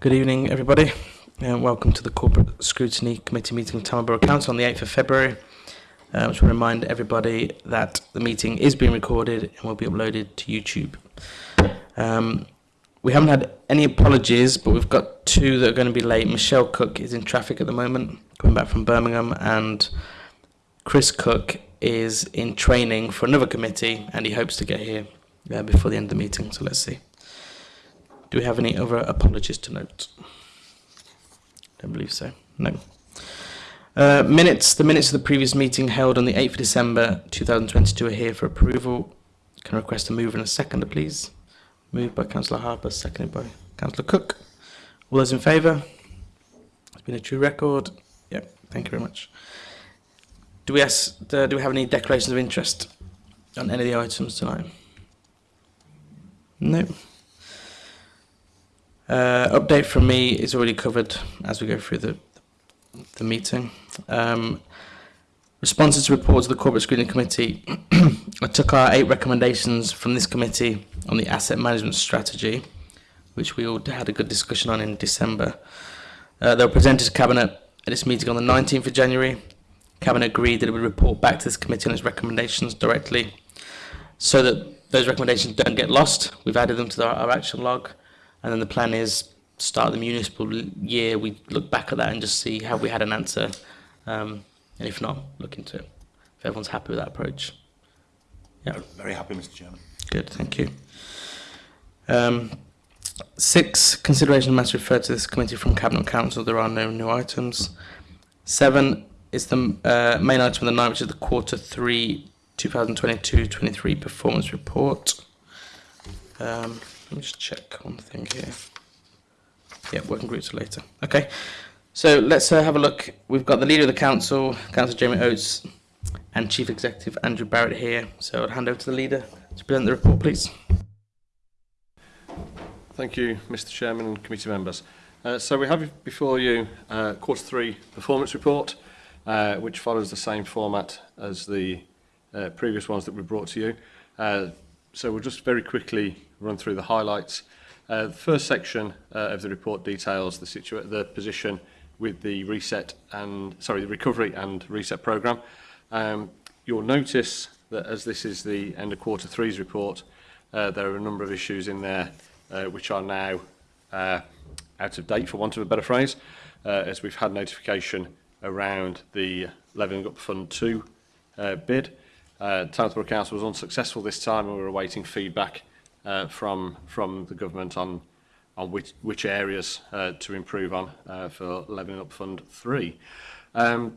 Good evening, everybody, and welcome to the Corporate Scrutiny Committee meeting of Tamil Borough Council on the 8th of February. Uh, I just want to remind everybody that the meeting is being recorded and will be uploaded to YouTube. Um, we haven't had any apologies, but we've got two that are going to be late. Michelle Cook is in traffic at the moment, coming back from Birmingham, and Chris Cook is in training for another committee, and he hopes to get here uh, before the end of the meeting, so let's see. Do we have any other apologies to note? Don't believe so. No. Uh, minutes. The minutes of the previous meeting held on the 8th of December 2022 are here for approval. Can I request a move and a seconder, please? Moved by Councillor Harper, seconded by Councillor Cook. All those in favour? It's been a true record. Yep, thank you very much. Do we, ask, uh, do we have any declarations of interest on any of the items tonight? No. Nope. Uh, update from me is already covered as we go through the, the meeting. Um, responses to reports of the Corporate Screening Committee. I took our eight recommendations from this committee on the asset management strategy, which we all had a good discussion on in December. Uh, they were presented to Cabinet at its meeting on the 19th of January. Cabinet agreed that it would report back to this committee on its recommendations directly so that those recommendations don't get lost. We've added them to our, our action log. And then the plan is start the municipal year, we look back at that and just see have we had an answer. Um, and if not, look into it. If everyone's happy with that approach. Yeah. Very happy, Mr. Chairman. Good, thank you. Um, six, consideration matters referred to this committee from Cabinet Council. There are no new items. Seven is the uh, main item of the night, which is the quarter three 2022-23 performance report. Um, Let me just check one thing here. Yeah, working groups later. Okay, so let's uh, have a look. We've got the leader of the council, Councillor Jamie Oates, and Chief Executive Andrew Barrett here. So I'll hand over to the leader to present the report, please. Thank you, Mr Chairman and committee members. Uh, so we have before you uh, quarter three performance report, uh, which follows the same format as the uh, previous ones that we brought to you. Uh, so we'll just very quickly run through the highlights. Uh, the first section uh, of the report details the, the position with the reset and sorry the recovery and reset program. Um, you'll notice that as this is the end of quarter three's report, uh, there are a number of issues in there uh, which are now uh, out of date, for want of a better phrase, uh, as we've had notification around the Levelling Up Fund 2 uh, bid. Uh, Townsborough Council was unsuccessful this time and we were awaiting feedback uh, from from the government on on which which areas uh, to improve on uh, for Levelling Up Fund 3. Um,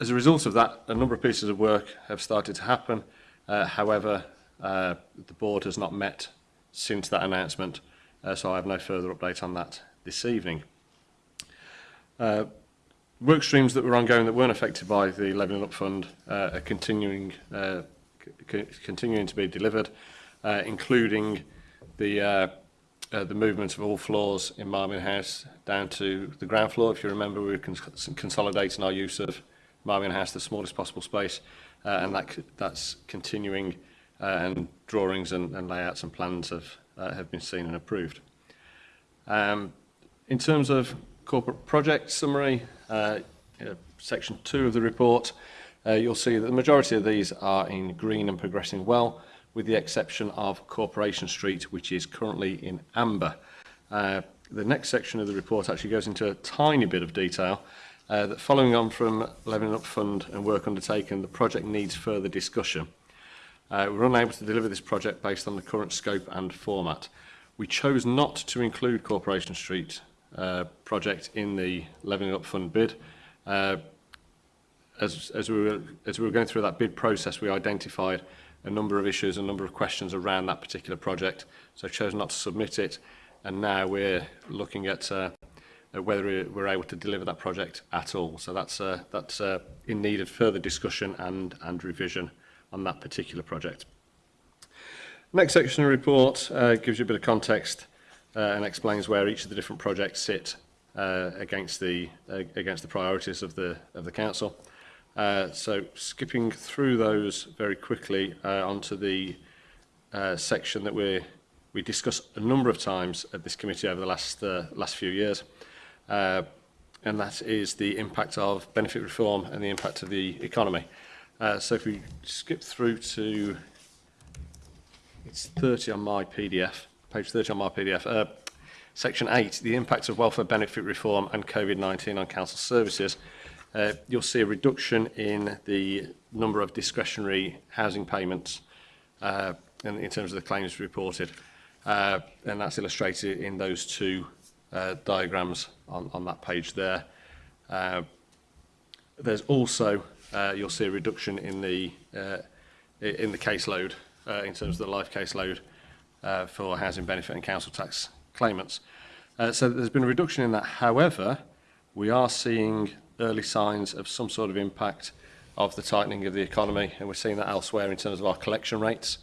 as a result of that, a number of pieces of work have started to happen. Uh, however, uh, the board has not met since that announcement, uh, so I have no further update on that this evening. Uh, work streams that were ongoing that weren't affected by the Levelling Up Fund uh, are continuing uh, continuing to be delivered uh, including the uh, uh, the movement of all floors in Marmion House down to the ground floor. If you remember, we were cons consolidating our use of Marmion House, the smallest possible space, uh, and that that's continuing uh, and drawings and, and layouts and plans have, uh, have been seen and approved. Um, in terms of corporate project summary, uh, uh, section two of the report, uh, you'll see that the majority of these are in green and progressing well with the exception of Corporation Street, which is currently in amber. Uh, the next section of the report actually goes into a tiny bit of detail uh, that following on from levelling Up Fund and work undertaken, the project needs further discussion. Uh, we're unable to deliver this project based on the current scope and format. We chose not to include Corporation Street uh, project in the levelling Up Fund bid. Uh, as, as, we were, as we were going through that bid process, we identified a number of issues, a number of questions around that particular project. So I chose not to submit it. And now we're looking at uh, whether we're able to deliver that project at all. So that's, uh, that's uh, in need of further discussion and, and revision on that particular project. Next section of the report uh, gives you a bit of context uh, and explains where each of the different projects sit uh, against the uh, against the priorities of the of the council. Uh, so skipping through those very quickly uh, onto the uh, section that we we discussed a number of times at this committee over the last uh, last few years, uh, and that is the impact of benefit reform and the impact of the economy. Uh, so if we skip through to it's 30 on my PDF, page 30 on my PDF. Uh, section 8, the impact of welfare benefit reform and COVID-19 on council services uh, you'll see a reduction in the number of discretionary housing payments uh, in, in terms of the claims reported. Uh, and that's illustrated in those two uh, diagrams on, on that page there. Uh, there's also, uh, you'll see a reduction in the, uh, in the caseload, uh, in terms of the life caseload uh, for housing benefit and council tax claimants. Uh, so there's been a reduction in that. However, we are seeing early signs of some sort of impact of the tightening of the economy, and we're seeing that elsewhere in terms of our collection rates,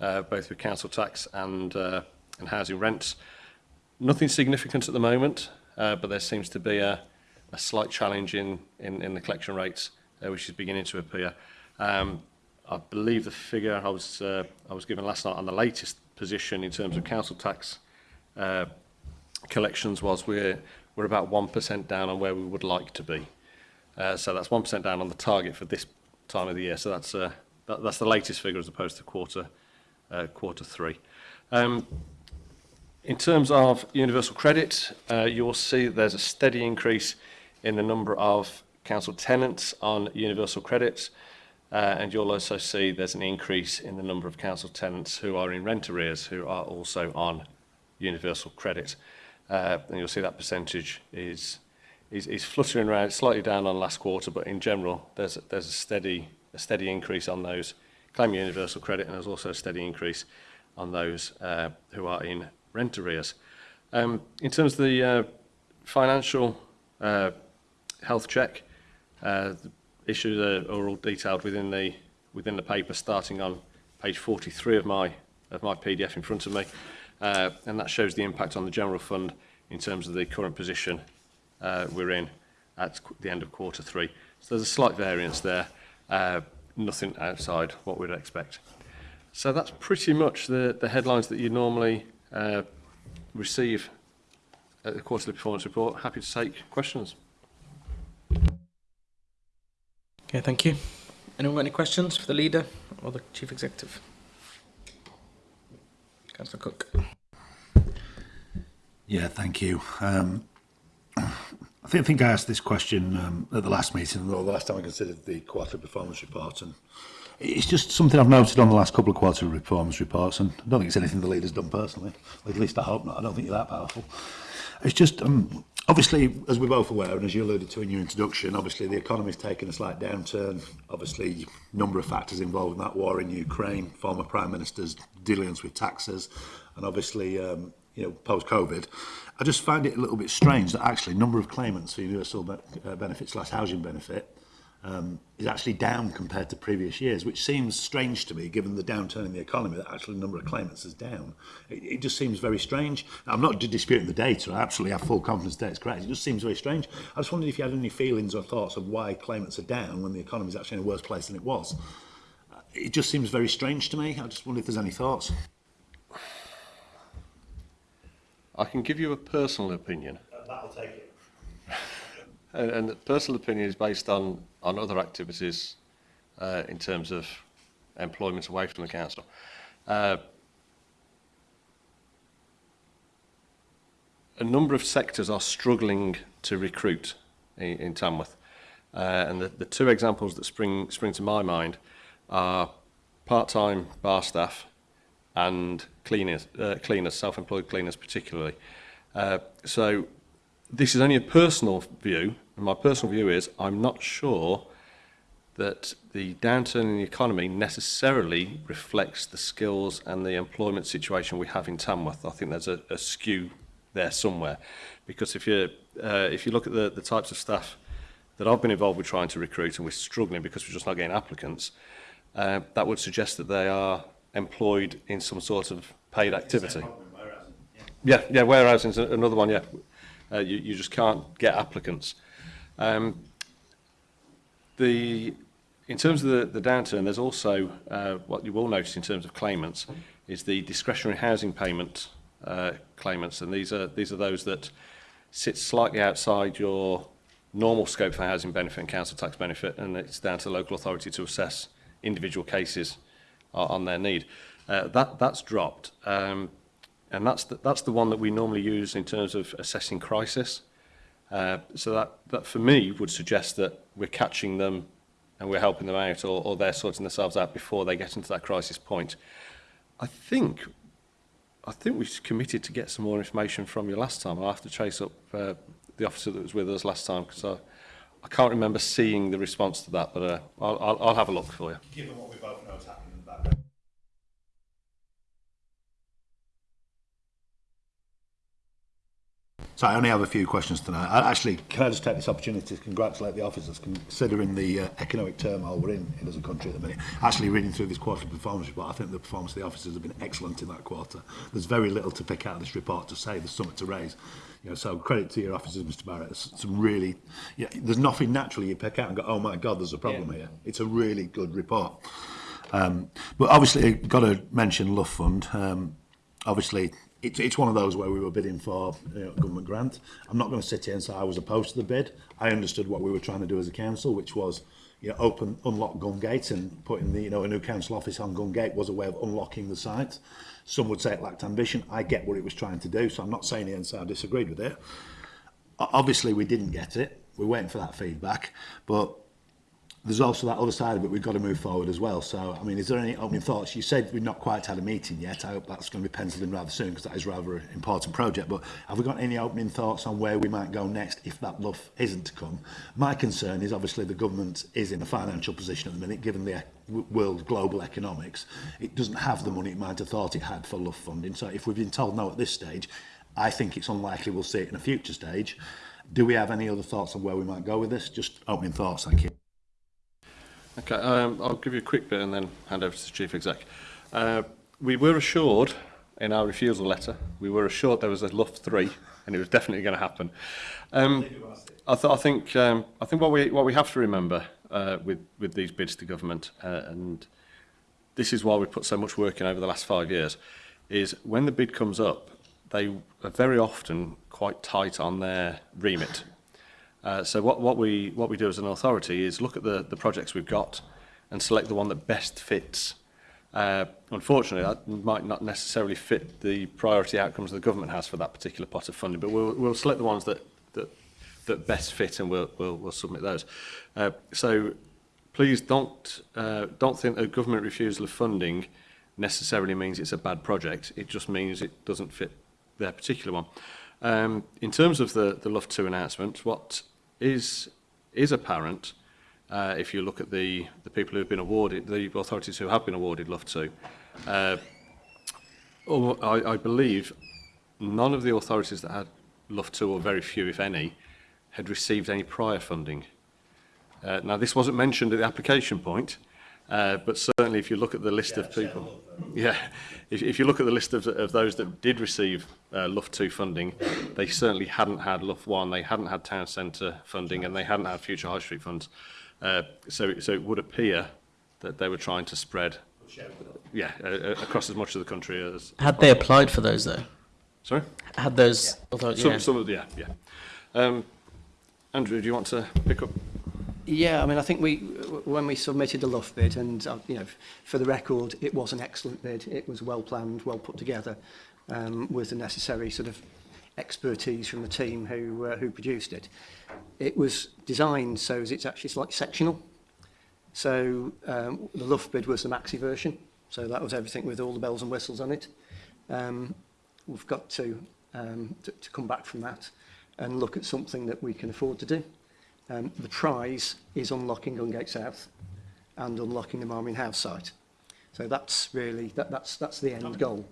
uh, both with council tax and, uh, and housing rents. Nothing significant at the moment, uh, but there seems to be a, a slight challenge in, in, in the collection rates, uh, which is beginning to appear. Um, I believe the figure I was, uh, I was given last night on the latest position in terms of council tax uh, collections was we're, we're about 1% down on where we would like to be. Uh, so that's 1% down on the target for this time of the year. So that's, uh, that, that's the latest figure as opposed to quarter, uh, quarter three. Um, in terms of universal credit, uh, you'll see there's a steady increase in the number of council tenants on universal credits. Uh, and you'll also see there's an increase in the number of council tenants who are in rent arrears who are also on universal credit. Uh, and you'll see that percentage is is, is fluttering around, slightly down on last quarter, but in general, there's, there's a, steady, a steady increase on those claim universal credit, and there's also a steady increase on those uh, who are in rent arrears. Um, in terms of the uh, financial uh, health check, uh, the issues are, are all detailed within the within the paper, starting on page 43 of my of my PDF in front of me, uh, and that shows the impact on the general fund in terms of the current position uh, we're in at the end of quarter three. So there's a slight variance there, uh, nothing outside what we'd expect. So that's pretty much the, the headlines that you normally uh, receive at the quarterly performance report. Happy to take questions. Okay, thank you. Anyone got any questions for the leader or the chief executive? Councillor Cook. Yeah, thank you. Um, I think, I think I asked this question um, at the last meeting, or the last time I considered the quarterly performance report, and it's just something I've noted on the last couple of quarterly performance reports, and I don't think it's anything the leader's done personally. At least I hope not. I don't think you're that powerful. It's just, um, obviously, as we're both aware, and as you alluded to in your introduction, obviously the economy's taken a slight downturn. Obviously, number of factors involved in that war in Ukraine, former Prime Minister's dealings with taxes, and obviously, um, you know, post-COVID. I just find it a little bit strange that actually number of claimants for universal be uh, benefits slash housing benefit um, is actually down compared to previous years, which seems strange to me given the downturn in the economy that actually the number of claimants is down. It, it just seems very strange. I'm not disputing the data, I absolutely have full confidence that it's correct. It just seems very strange. I just wondered if you had any feelings or thoughts of why claimants are down when the economy is actually in a worse place than it was. It just seems very strange to me. I just wonder if there's any thoughts. I can give you a personal opinion. Uh, that'll take it. and, the personal opinion is based on, on other activities uh, in terms of employment away from the council. Uh, a number of sectors are struggling to recruit in, in Tamworth. Uh, and the, the two examples that spring, spring to my mind are part-time bar staff and cleaners, uh, cleaners self-employed cleaners particularly. Uh, so this is only a personal view, and my personal view is I'm not sure that the downturn in the economy necessarily reflects the skills and the employment situation we have in Tamworth. I think there's a, a skew there somewhere, because if you uh, if you look at the, the types of staff that I've been involved with trying to recruit and we're struggling because we're just not getting applicants, uh, that would suggest that they are employed in some sort of paid activity. Yeah, yeah, warehousing is another one, yeah. Uh, you, you just can't get applicants. Um, the, in terms of the, the downturn, there's also uh, what you will notice in terms of claimants is the discretionary housing payment uh, claimants, and these are, these are those that sit slightly outside your normal scope for housing benefit and council tax benefit, and it's down to the local authority to assess individual cases uh, on their need. Uh, that, that's dropped. Um, and that's the, that's the one that we normally use in terms of assessing crisis. Uh, so that, that for me would suggest that we're catching them and we're helping them out or, or they're sorting themselves out before they get into that crisis point. I think I think we've committed to get some more information from you last time. I'll have to chase up uh, the officer that was with us last time because I, I can't remember seeing the response to that, but uh, I'll, I'll, I'll have a look for you. Given what we both know is happening. So I only have a few questions tonight. I, actually, can I just take this opportunity to congratulate the officers, considering the uh, economic turmoil we're in, in as a country at the minute. Actually, reading through this quarterly performance report, I think the performance of the officers have been excellent in that quarter. There's very little to pick out of this report to say there's something to raise. You know, so credit to your officers, Mr Barrett. It's some really, you know, there's nothing naturally you pick out and go, oh my God, there's a problem yeah. here. It's a really good report. Um, but obviously, got to mention Love Fund. Um, obviously, it, it's one of those where we were bidding for you know, a government grant. I'm not going to sit here and say I was opposed to the bid. I understood what we were trying to do as a council, which was you know, open, unlock Gungate and putting the, you know, a new council office on Gungate was a way of unlocking the site. Some would say it lacked ambition. I get what it was trying to do, so I'm not saying it and say I disagreed with it. Obviously, we didn't get it. We're waiting for that feedback, but there's also that other side of it we've got to move forward as well. So, I mean, is there any opening thoughts? You said we've not quite had a meeting yet. I hope that's going to be penciled in rather soon because that is rather an important project. But have we got any opening thoughts on where we might go next if that bluff isn't to come? My concern is obviously the government is in a financial position at the minute, given the e-, world global economics. It doesn't have the money it might have thought it had for love funding. So if we've been told no at this stage, I think it's unlikely we'll see it in a future stage. Do we have any other thoughts on where we might go with this? Just opening thoughts, thank you. Okay, um, I'll give you a quick bit and then hand over to the Chief Exec. Uh, we were assured in our refusal letter, we were assured there was a Luft 3 and it was definitely going to happen. Um, I, th I think um, I think what we what we have to remember uh, with with these bids to government uh, and this is why we put so much work in over the last five years is when the bid comes up they are very often quite tight on their remit Uh, so what, what, we, what we do as an authority is look at the, the projects we've got and select the one that best fits. Uh, unfortunately, that might not necessarily fit the priority outcomes the government has for that particular pot of funding, but we'll, we'll select the ones that, that, that best fit and we'll, we'll, we'll submit those. Uh, so please don't, uh, don't think a government refusal of funding necessarily means it's a bad project. It just means it doesn't fit their particular one. Um, in terms of the, the Luft 2 announcement, what is, is apparent uh, if you look at the, the people who have been awarded, the authorities who have been awarded love to Uh, um, I, I believe none of the authorities that had love to or very few if any, had received any prior funding. Uh, now, this wasn't mentioned at the application point, Uh, but certainly if you look at the list yeah, of people, yeah, if, if you look at the list of, of those that did receive uh, Luft 2 funding, they certainly hadn't had Luft 1, they hadn't had town centre funding and they hadn't had future high street funds. Uh, so, so it would appear that they were trying to spread yeah, uh, across as much of the country as... Had as they applied for those though? Sorry? Had those... Yeah. Although, yeah. Some, some of the, yeah, yeah. Um, Andrew, do you want to pick up Yeah, I mean, I think we when we submitted the Luff bid, and uh, you know, for the record, it was an excellent bid. It was well planned, well put together, um, with the necessary sort of expertise from the team who uh, who produced it. It was designed so as it's actually like sectional. So um, the Luff bid was the maxi version, so that was everything with all the bells and whistles on it. Um, we've got to, um, to, to come back from that and look at something that we can afford to do. Um, the prize is unlocking Gungate South and unlocking the Marmion House site. So that's really, that, that's, that's the end goal.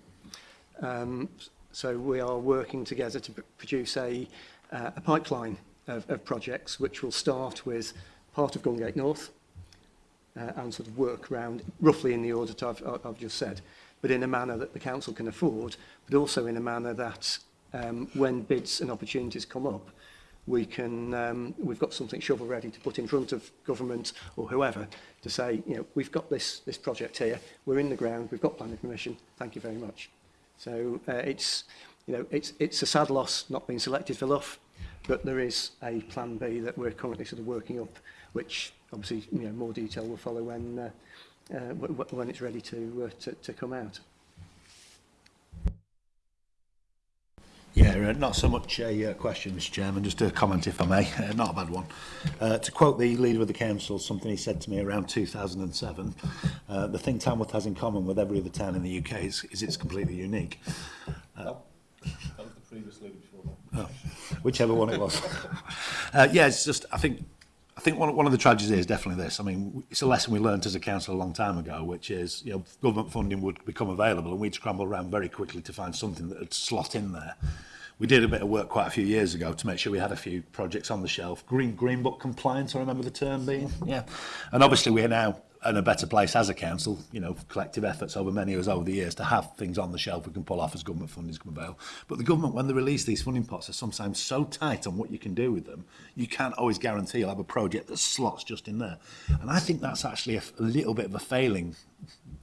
Um, so we are working together to produce a, uh, a pipeline of, of projects which will start with part of Gungate North uh, and sort of work around roughly in the order that I've, I've just said, but in a manner that the council can afford, but also in a manner that um, when bids and opportunities come up, we can, um, we've got something shovel ready to put in front of government or whoever to say, you know, we've got this, this project here, we're in the ground, we've got planning permission, thank you very much. So uh, it's, you know, it's, it's a sad loss not being selected for Luff, but there is a plan B that we're currently sort of working up, which obviously, you know, more detail will follow when, uh, uh, when it's ready to, uh, to, to come out. Yeah, uh, not so much a uh, question, Mr Chairman, just a comment if I may, uh, not a bad one. Uh, to quote the leader of the council, something he said to me around 2007, uh, the thing Tamworth has in common with every other town in the UK is, is it's completely unique. Uh, that was the previous leader before that. Oh, whichever one it was. uh, yeah, it's just, I think I think one, one of the tragedies is definitely this. I mean, it's a lesson we learned as a council a long time ago, which is, you know, government funding would become available and we'd scramble around very quickly to find something that would slot in there. We did a bit of work quite a few years ago to make sure we had a few projects on the shelf. Green Green Book compliance, I remember the term being. Yeah. And obviously we're now in a better place as a council, you know, collective efforts over many years over the years to have things on the shelf we can pull off as government funding's come available. But the government, when they release these funding pots, are sometimes so tight on what you can do with them, you can't always guarantee you'll have a project that slots just in there. And I think that's actually a, a little bit of a failing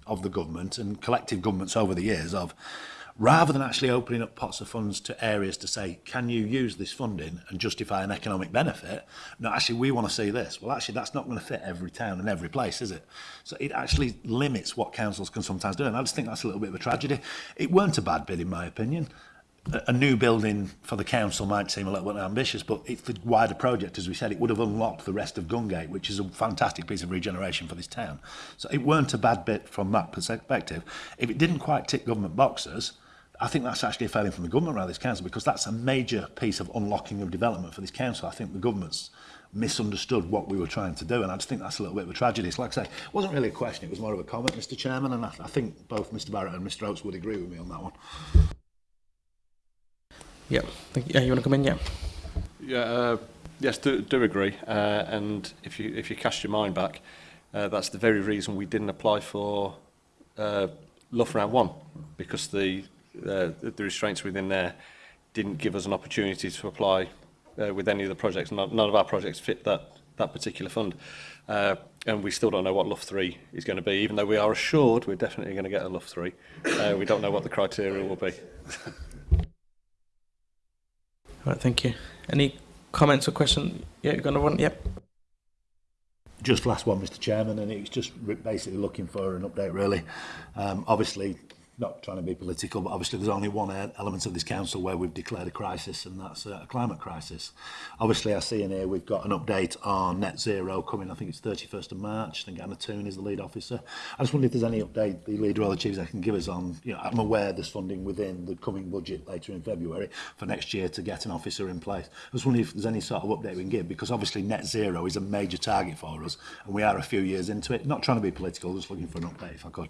of the government and collective governments over the years of rather than actually opening up pots of funds to areas to say, can you use this funding and justify an economic benefit? No, actually, we want to see this. Well, actually, that's not going to fit every town and every place, is it? So it actually limits what councils can sometimes do. And I just think that's a little bit of a tragedy. It weren't a bad bid, in my opinion. a new building for the council might seem a little bit ambitious, but it's the wider project, as we said, it would have unlocked the rest of Gungate, which is a fantastic piece of regeneration for this town. So it weren't a bad bit from that perspective. If it didn't quite tick government boxes, I think that's actually a failing from the government around this council because that's a major piece of unlocking of development for this council. I think the government's misunderstood what we were trying to do and I just think that's a little bit of a tragedy. So like I say, it wasn't really a question, it was more of a comment, Mr Chairman, and I, I think both Mr Barrett and Mr Oates would agree with me on that one. Yeah, thank Yeah, you want to come in? Yeah. Yeah, uh, yes, do, do agree. Uh, and if you if you cast your mind back, uh, that's the very reason we didn't apply for uh, Luff Round 1, because the uh, the restraints within there didn't give us an opportunity to apply uh, with any of the projects. None, none of our projects fit that, that particular fund. Uh, and we still don't know what LUF 3 is going to be, even though we are assured we're definitely going to get a LUF 3. Uh, we don't know what the criteria will be. All right, thank you. Any comments or questions? Yeah, you're going to one? Yep. Just last one, Mr Chairman, and it was just basically looking for an update, really. Um, obviously, not trying to be political, but obviously there's only one e- element of this council where we've declared a crisis, and that's a climate crisis. Obviously, I see in here we've got an update on net zero coming, I think it's 31st of March. I think Anna Toon is the lead officer. I just wonder if there's any update the lead the chiefs can give us on, you know, I'm aware there's funding within the coming budget later in February for next year to get an officer in place. I just wonder if there's any sort of update we can give, because obviously net zero is a major target for us, and we are a few years into it. Not trying to be political, just looking for an update if I could.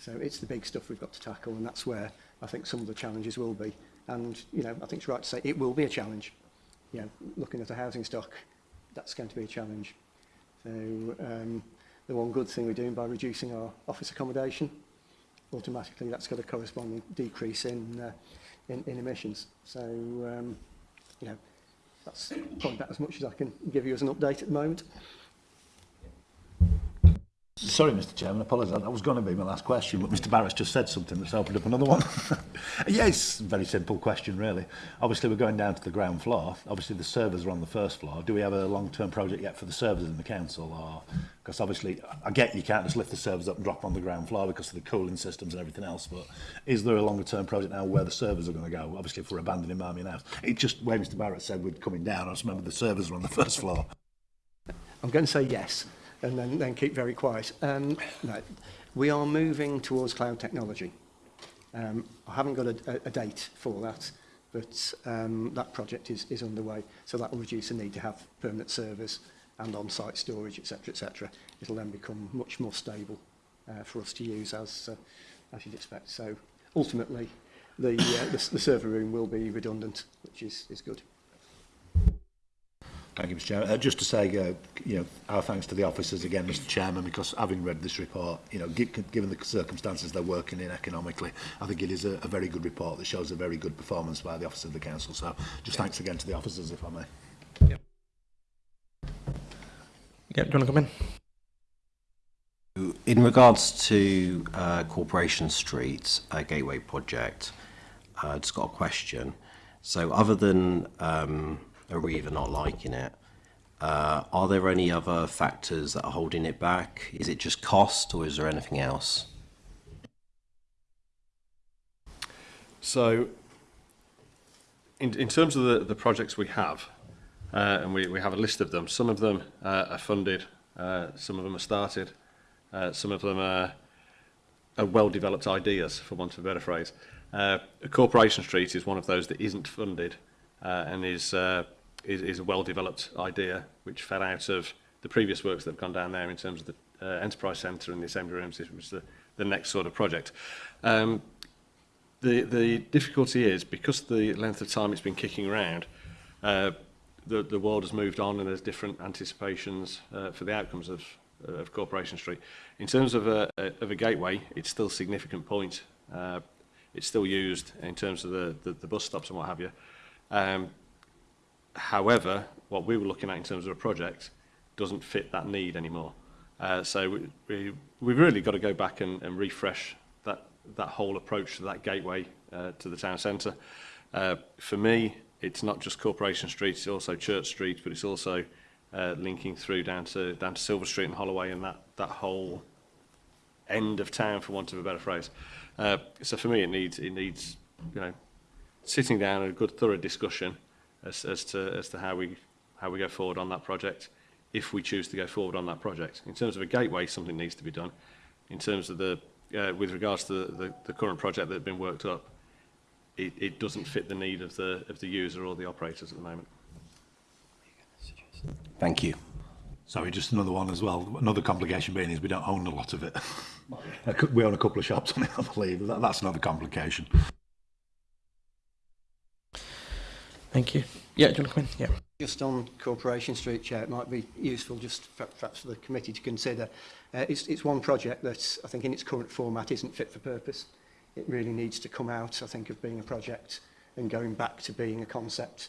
so it's the big stuff we've got to tackle, and that's where I think some of the challenges will be. And you know, I think it's right to say it will be a challenge. You know, looking at the housing stock, that's going to be a challenge. So um, the one good thing we're doing by reducing our office accommodation, automatically that's got a corresponding decrease in, uh, in, in emissions. So, um, you know, that's probably about as much as I can give you as an update at the moment. Sorry, Mr. Chairman, apologise. That was going to be my last question, but Mr. Barrett's just said something that's opened up another one. yes, very simple question, really. Obviously, we're going down to the ground floor. Obviously, the servers are on the first floor. Do we have a long-term project yet for the servers in the council? Or because obviously, I get you can't just lift the servers up and drop on the ground floor because of the cooling systems and everything else. But is there a longer-term project now where the servers are going to go? Obviously, if we're abandoning Marmion House, it's just where Mr. Barrett said we're coming down. I just remember the servers are on the first floor. I'm going to say yes and then, then keep very quiet. Um, no, we are moving towards cloud technology. Um, I haven't got a, a, a date for that, but um, that project is, is underway. So that will reduce the need to have permanent servers and on-site storage, etc., etc. It'll then become much more stable uh, for us to use as, uh, as you'd expect. So ultimately, the, uh, the, the server room will be redundant, which is, is good. Thank you, Mr Chairman. Uh, just to say, uh, you know, our thanks to the officers again, Mr Chairman, because having read this report, you know, given the circumstances they're working in economically, I think it is a, a very good report that shows a very good performance by the Office of the Council. So just yeah. thanks again to the officers, if I may. Yeah. Yeah, do you want to come in? In regards to uh, Corporation Street a Gateway project, uh, just got a question. So other than um, are either not liking it. Uh, are there any other factors that are holding it back? Is it just cost or is there anything else? So in, in terms of the, the projects we have, uh, and we, we have a list of them, some of them uh, are funded, uh, some of them are started, uh, some of them are, are well-developed ideas, for want of a better phrase. Uh, Corporation Street is one of those that isn't funded uh, and is uh, is, is a well-developed idea which fed out of the previous works that have gone down there in terms of the uh, enterprise centre and the assembly rooms, which is the, the next sort of project. Um, the, the difficulty is, because the length of time it's been kicking around, uh, the, the world has moved on and there's different anticipations uh, for the outcomes of, uh, of Corporation Street. In terms of a, a, of a gateway, it's still a significant point. Uh, it's still used in terms of the, the, the bus stops and what have you. Um, However, what we were looking at in terms of a project doesn't fit that need anymore. Uh, so we, we, we've really got to go back and, and refresh that, that whole approach to that gateway uh, to the town centre. Uh, for me, it's not just Corporation Street, it's also Church Street, but it's also uh, linking through down to, down to Silver Street and Holloway and that, that whole end of town, for want of a better phrase. Uh, so for me, it needs, it needs you know, sitting down and a good thorough discussion as, as, to, as to how we, how we go forward on that project, if we choose to go forward on that project. In terms of a gateway, something needs to be done. In terms of the, uh, with regards to the, the, the current project that had been worked up, it, it doesn't fit the need of the, of the user or the operators at the moment. Thank you. Sorry, just another one as well. Another complication being is we don't own a lot of it. we own a couple of shops on it, I believe. That, that's another complication. Thank you. Yeah, do you want to come in? Yeah. Just on Corporation Street, Chair, it might be useful just perhaps for the committee to consider. Uh, it's, it's one project that I think in its current format isn't fit for purpose. It really needs to come out, I think, of being a project and going back to being a concept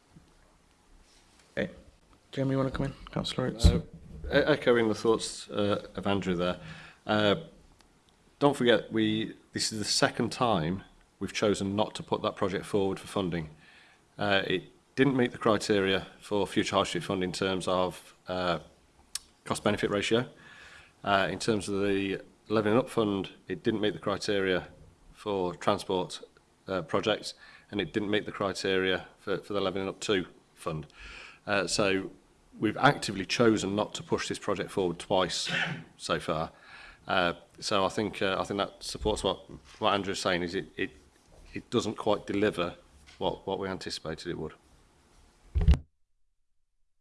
Okay. Jeremy, you want to come in? Councillor Oates. Uh, e, echoing the thoughts uh, of Andrew there, uh, don't forget we this is the second time we've chosen not to put that project forward for funding. Uh, it didn't meet the criteria for future hardship funding in terms of uh, cost-benefit ratio. Uh, in terms of the Levelling Up Fund, it didn't meet the criteria for transport uh, projects and it didn't meet the criteria for, for the Levelling Up 2 fund. Uh, so we've actively chosen not to push this project forward twice so far. Uh, so I think uh, I think that supports what what Andrew's saying is it it, it doesn't quite deliver what what we anticipated it would.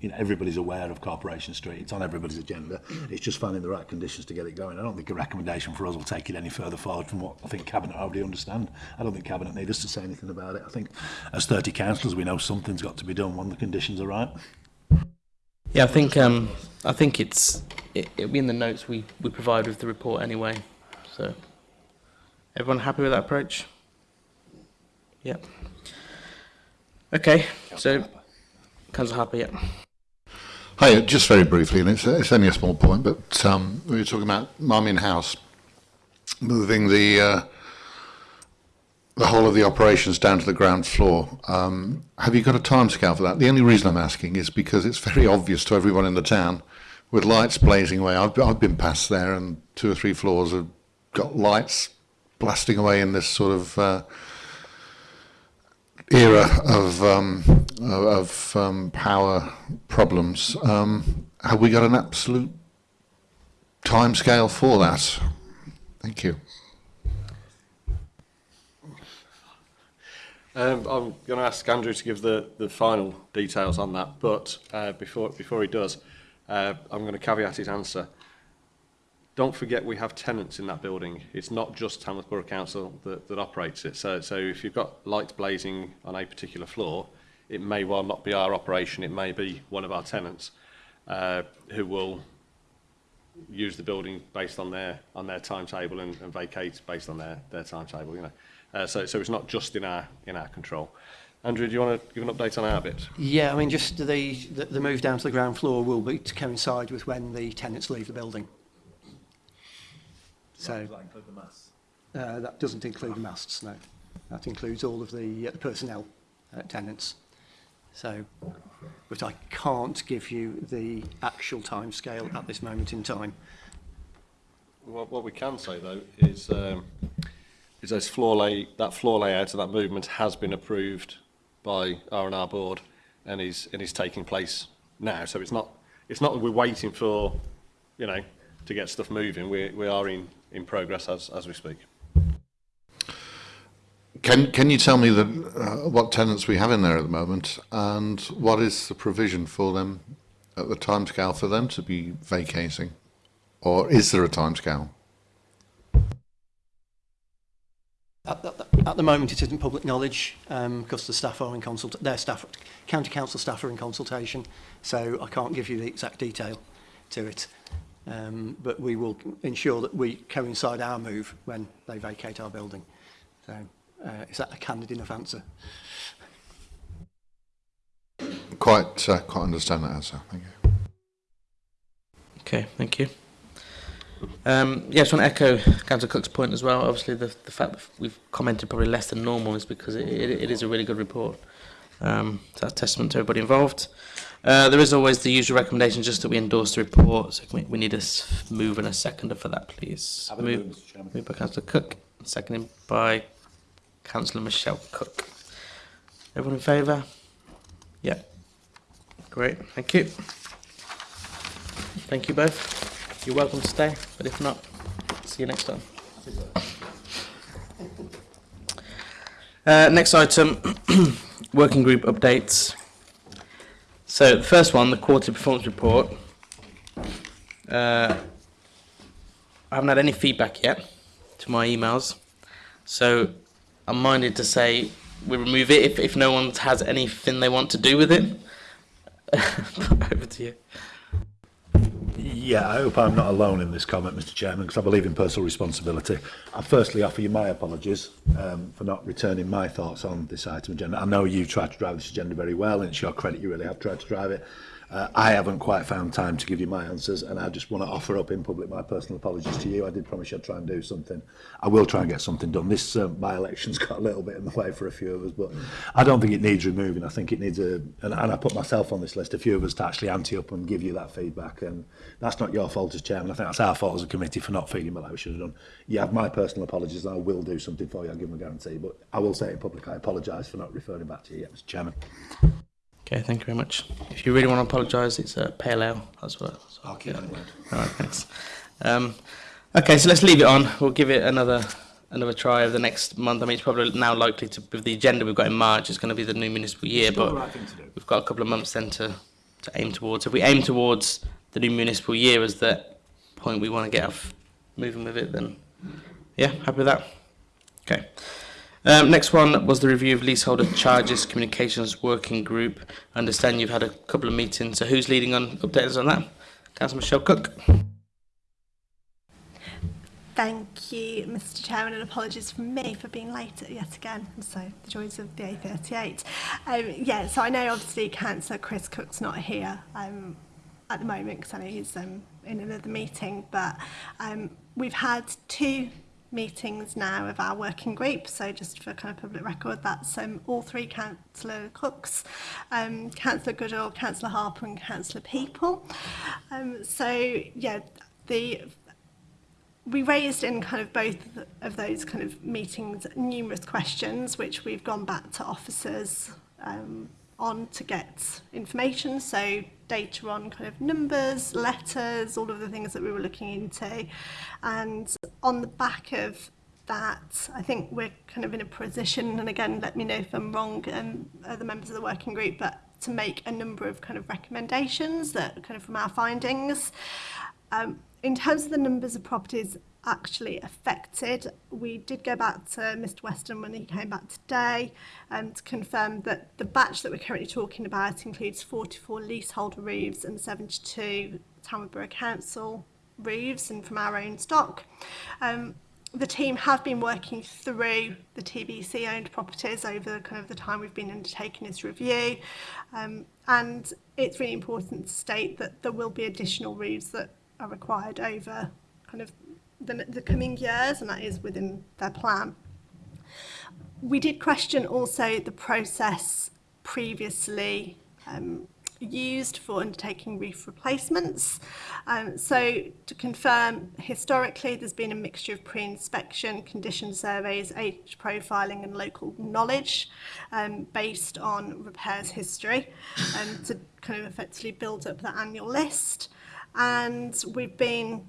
you know everybody's aware of Corporation Street. It's on everybody's agenda. It's just finding the right conditions to get it going. I don't think a recommendation for us will take it any further forward from what I think cabinet already understand. I don't think cabinet need us to say anything about it. I think as 30 councillors we know something's got to be done when the conditions are right. Yeah, I think um, I think it's it, will be in the notes we we provide with the report anyway. So, everyone happy with that approach? Yep. Okay, so Councillor Harper, yeah. Hi, uh, just very briefly, and it's, it's only a small point, but um, we were talking about Marmion House moving the uh, the whole of the operations down to the ground floor. Um, have you got a timescale for that? The only reason I'm asking is because it's very obvious to everyone in the town with lights blazing away. I've, I've been past there and two or three floors have got lights blasting away in this sort of uh, era of, um, of um, power problems. Um, have we got an absolute timescale for that? Thank you. Um, I'm going to ask Andrew to give the, the final details on that, but uh, before, before he does, uh, I'm going to caveat his answer. Don't forget we have tenants in that building. It's not just Tamworth Borough Council that, that operates it. So, so if you've got lights blazing on a particular floor, it may well not be our operation, it may be one of our tenants uh, who will use the building based on their on their timetable and, and vacate based on their, their timetable, you know. Uh, so, so it's not just in our, in our control. Andrew, do you want to give an update on our bit? Yeah, I mean, just the, the, the move down to the ground floor will be to coincide with when the tenants leave the building. So, does that include the masts? Uh, that doesn't include the masts, no. That includes all of the, uh, the personnel uh, tenants. So, but I can't give you the actual time scale at this moment in time. What, what we can say, though, is um, is those floor lay, that floor layout of that movement has been approved by R&R board and is, and is taking place now. So it's not, it's not that we're waiting for, you know, to get stuff moving. We, we are in, in progress as, as we speak. Can, can you tell me the, uh, what tenants we have in there at the moment and what is the provision for them at the timescale for them to be vacating? Or is there a timescale? At, the, at the moment, it isn't public knowledge um, because the staff are in consult their staff, county council staff are in consultation, so I can't give you the exact detail to it. Um, but we will ensure that we coincide our move when they vacate our building. So, uh, is that a candid enough answer? Quite, uh, quite understand that answer. Thank you. Okay, thank you. Um, yeah, I just want to echo Councillor Cook's point as well. Obviously, the, the fact that we've commented probably less than normal is because it, it, it is a really good report. Um, so that's testament to everybody involved. Uh, there is always the usual recommendation just that we endorse the report. So we, we need a move and a seconder for that, please. Have move, move, Mr. Chairman. move by Councillor Cook, seconded by Councillor Michelle Cook. Everyone in favour? Yeah. Great. Thank you. Thank you both. you're welcome to stay, but if not, see you next time. Uh, next item, working group updates. So the first one, the quarter performance report. Uh, I haven't had any feedback yet to my emails, so I'm minded to say we remove it if, if no one has anything they want to do with it. Over to you. Yeah, I hope I'm not alone in this comment, Mr Chairman, because I believe in personal responsibility. I firstly offer you my apologies um, for not returning my thoughts on this item agenda. I know you've tried to drive this agenda very well, and it's your credit you really have tried to drive it. Uh, I haven't quite found time to give you my answers, and I just want to offer up in public my personal apologies to you. I did promise I'd try and do something. I will try and get something done. This uh, um, by-election's got a little bit in the way for a few of us, but I don't think it needs removing. I think it needs a, and, and I put myself on this list, a few of us to actually ante up and give you that feedback, and that's not your fault as chairman. I think that's our fault as a committee for not feeling like we should have done. You have my personal apologies, and I will do something for you. I'll give them a guarantee, but I will say in public, I apologise for not referring back to you yet, Mr Chairman. Okay, thank you very much. If you really want to apologise, it's a uh, pale ale. as well. So, okay, yeah. All right, thanks. Um, okay, so let's leave it on. We'll give it another another try over the next month. I mean, it's probably now likely to with the agenda we've got in March. It's going to be the new municipal year, but right we've got a couple of months then to to aim towards. If we aim towards the new municipal year as the point we want to get off moving with it, then yeah, happy with that. Okay. Um, next one was the review of leaseholder charges communications working group. I understand you've had a couple of meetings. So who's leading on updates on that? Councillor Michelle Cook. Thank you, Mr Chairman, and apologies from me for being late yet again. So the joys of the A38. Um, yeah, so I know obviously Councillor Chris Cook's not here um, at the moment because I know he's um, in another meeting, but um, we've had two meetings now of our working group. So just for kind of public record, that's um, all three Councillor Cooks, um, Councillor Goodall, Councillor Harper and Councillor People. Um, so yeah, the we raised in kind of both of those kind of meetings numerous questions which we've gone back to officers um, on to get information. So data on kind of numbers, letters, all of the things that we were looking into. And on the back of that I think we're kind of in a position, and again, let me know if I'm wrong, um, other members of the working group, but to make a number of kind of recommendations that kind of from our findings. Um, in terms of the numbers of properties actually affected. We did go back to Mr Weston when he came back today um, to confirm that the batch that we're currently talking about includes 44 leasehold roofs and 72 Tamworth Council roofs and from our own stock. Um, the team have been working through the TBC owned properties over kind of the time we've been undertaking this review um, and it's really important to state that there will be additional roofs that are required over kind of the, the coming years, and that is within their plan. We did question also the process previously um, used for undertaking reef replacements. Um, so to confirm, historically there's been a mixture of pre-inspection, condition surveys, age profiling and local knowledge um, based on repairs history um, to kind of effectively build up the annual list. And we've been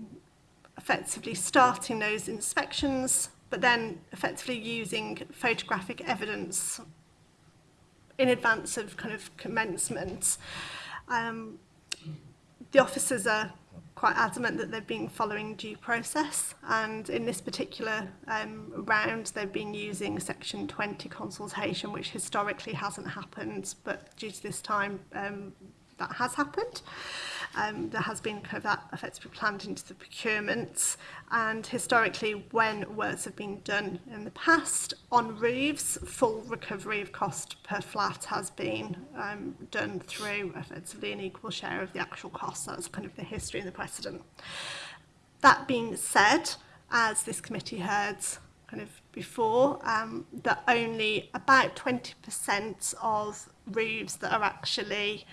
effectively starting those inspections, but then effectively using photographic evidence in advance of kind of commencement. Um, the officers are quite adamant that they've been following due process and in this particular um, round they've been using section 20 consultation which historically hasn't happened but due to this time um, that has happened um, there has been kind of that effectively planned into the procurements. And historically, when works have been done in the past on roofs, full recovery of cost per flat has been um, done through effectively an equal share of the actual cost. That's kind of the history and the precedent. That being said, as this committee heard kind of before, um, that only about 20% of roofs that are actually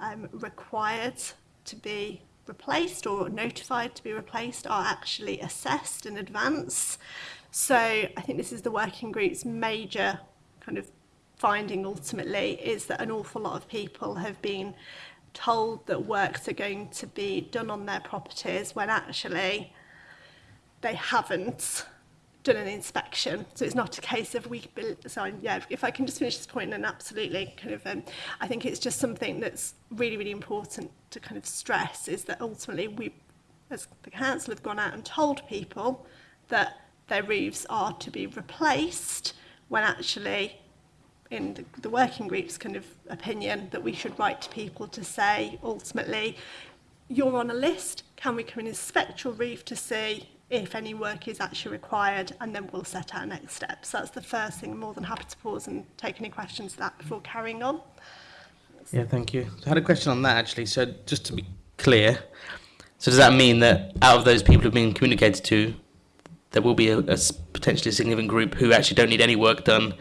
um, required to be replaced or notified to be replaced are actually assessed in advance. So I think this is the working group's major kind of finding ultimately is that an awful lot of people have been told that works are going to be done on their properties when actually they haven't done an inspection. So it's not a case of we, so I'm, yeah, if I can just finish this point and absolutely kind of, um, I think it's just something that's really, really important to kind of stress is that ultimately we, as the council have gone out and told people that their roofs are to be replaced when actually in the, the working group's kind of opinion that we should write to people to say ultimately you're on a list can we come and inspect your roof to see if any work is actually required, and then we'll set our next steps. So That's the first thing. I'm more than happy to pause and take any questions for that before carrying on. Yeah, thank you. I had a question on that actually. So just to be clear, so does that mean that out of those people who've been communicated to, there will be a, a potentially significant group who actually don't need any work done,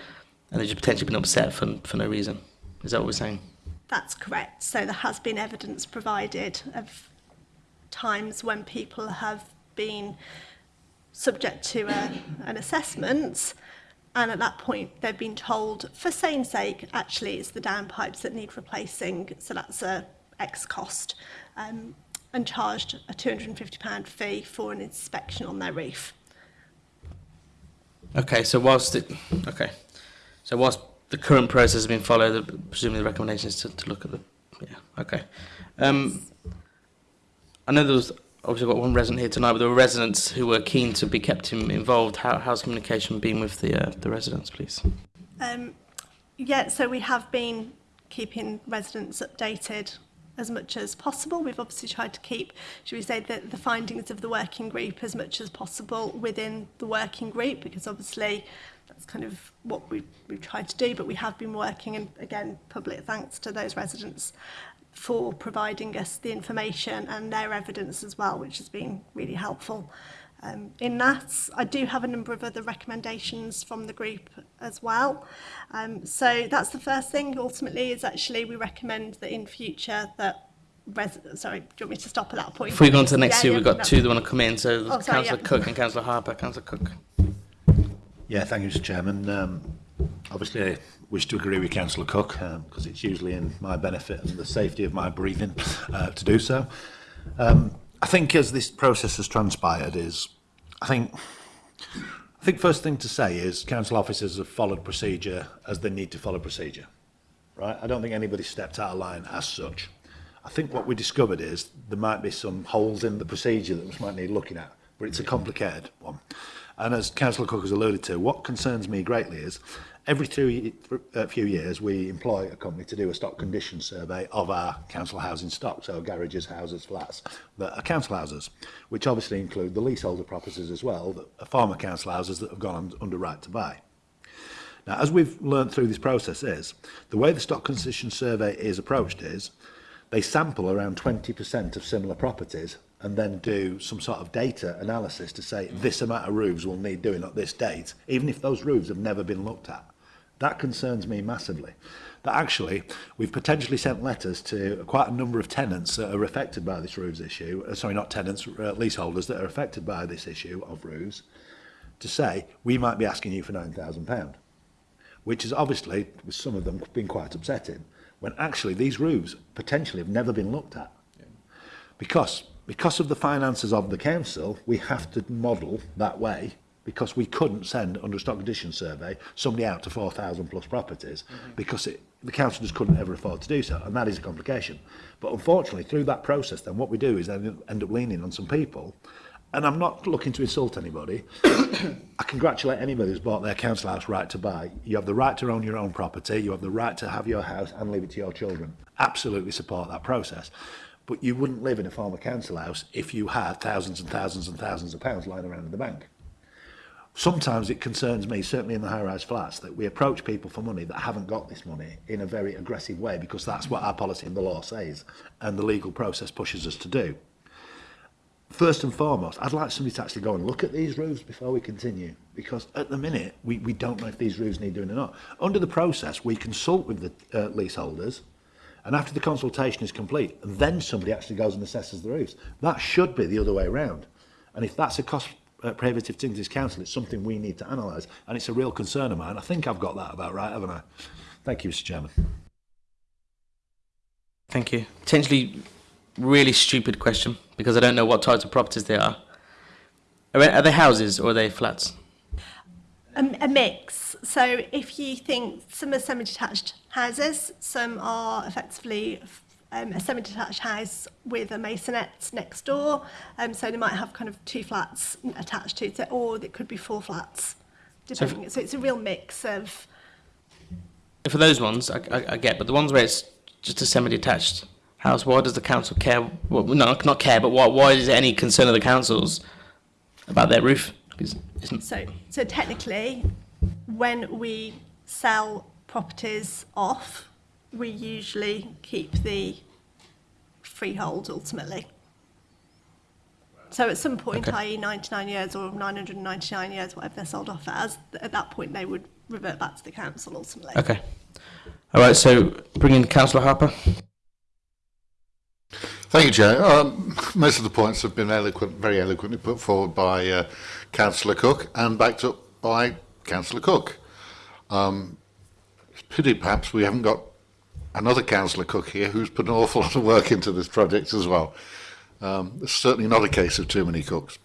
and they've just potentially been upset for, for no reason? Is that what we're saying? That's correct. So there has been evidence provided of times when people have been subject to a, an assessment and at that point they've been told for same sake actually it's the downpipes that need replacing so that's a X cost um, and charged a 250 pound fee for an inspection on their reef. Okay, so whilst the, okay, so whilst the current process has been followed, presumably the recommendation is to, to look at the, yeah, okay. Um, I know there was obviously got one resident here tonight, but there were residents who were keen to be kept in, involved. How, how's communication been with the, uh, the residents, please? Um, yeah, so we have been keeping residents updated as much as possible. We've obviously tried to keep, should we say, the, the findings of the working group as much as possible within the working group, because obviously that's kind of what we, we've tried to do, but we have been working, and again, public thanks to those residents for providing us the information and their evidence as well, which has been really helpful. Um, in that, I do have a number of other recommendations from the group as well. Um, so that's the first thing ultimately is actually we recommend that in future that Res sorry, do you want me to stop at that point? If we go on to the next yeah, two, we've got no. two that want to come in. So oh, Councillor yeah. Cook and Councillor Harper. Councillor Cook. Yeah, thank you, Mr Chairman. Um, obviously, wish to agree with Councillor Cook because um, it's usually in my benefit and the safety of my breathing uh, to do so. Um, I think as this process has transpired is, I think, I think first thing to say is council officers have followed procedure as they need to follow procedure, right? I don't think anybody stepped out of line as such. I think what we discovered is there might be some holes in the procedure that we might need looking at, but it's a complicated one. And as Councillor Cook has alluded to, what concerns me greatly is every three, a uh, few years, we employ a company to do a stock condition survey of our council housing stock, so garages, houses, flats that are council houses, which obviously include the leaseholder properties as well, that are former council houses that have gone on, under right to buy. Now, as we've learned through this process is, the way the stock condition survey is approached is, they sample around 20% of similar properties and then do some sort of data analysis to say this amount of roofs will need doing at this date, even if those roofs have never been looked at. That concerns me massively. That actually, we've potentially sent letters to quite a number of tenants that are affected by this roofs issue, uh, sorry, not tenants, uh, leaseholders that are affected by this issue of roofs, to say, we might be asking you for £9,000, which is obviously, with some of them, been quite upsetting, when actually these roofs potentially have never been looked at. Yeah. Because because of the finances of the council, we have to model that way because we couldn't send under a stock condition survey somebody out to 4,000 plus properties mm -hmm. because it, the council just couldn't ever afford to do so and that is a complication but unfortunately through that process then what we do is then end up leaning on some people and I'm not looking to insult anybody I congratulate anybody who's bought their council house right to buy you have the right to own your own property you have the right to have your house and leave it to your children absolutely support that process but you wouldn't live in a former council house if you had thousands and thousands and thousands of pounds lying around in the bank sometimes it concerns me, certainly in the high-rise flats, that we approach people for money that haven't got this money in a very aggressive way because that's what our policy and the law says and the legal process pushes us to do. First and foremost, I'd like somebody to actually go and look at these roofs before we continue because at the minute we, we don't know if these roofs need doing or not. Under the process, we consult with the uh, leaseholders and after the consultation is complete, then somebody actually goes and assesses the roofs. That should be the other way around. And if that's a cost uh, Prohibitive Things Council. It's something we need to analyse, and it's a real concern of mine. I think I've got that about right, haven't I? Thank you, Mr Chairman. Thank you. Potentially really stupid question, because I don't know what types of properties they are. Are they houses or are they flats? Um, a mix. So if you think some are semi-detached houses, some are effectively um, a semi-detached house with a masonette next door. Um, so they might have kind of two flats attached to it, or it could be four flats. Depending. So, so it's a real mix of... For those ones, I, I, I get, but the ones where it's just a semi-detached house, why does the council care? Well, not care, but why, why is there any concern of the council's about their roof? so, so technically, when we sell properties off, we usually keep the Freehold ultimately. So at some point, okay. i.e. 99 years or 999 years, whatever they're sold off as, at that point they would revert back to the council ultimately. Okay. All right, so bring in Councillor Harper. Thank you, Joe. Um, most of the points have been eloquent, very eloquently put forward by uh, Councillor Cook and backed up by Councillor Cook. Um, it's pity perhaps we haven't got another councillor Cook here who's put an awful lot of work into this project as well. Um, it's certainly not a case of too many cooks,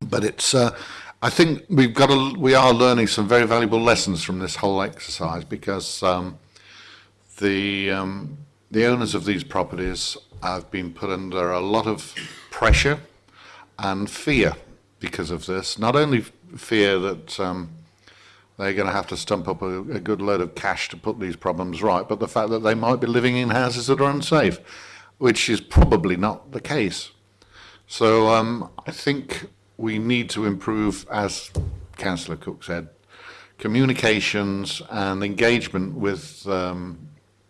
but it's. Uh, I think we've got a, we are learning some very valuable lessons from this whole exercise because um, the um, the owners of these properties have been put under a lot of pressure and fear because of this. Not only fear that um, they're going to have to stump up a, a, good load of cash to put these problems right. But the fact that they might be living in houses that are unsafe, which is probably not the case. So um, I think we need to improve, as Councillor Cook said, communications and engagement with um,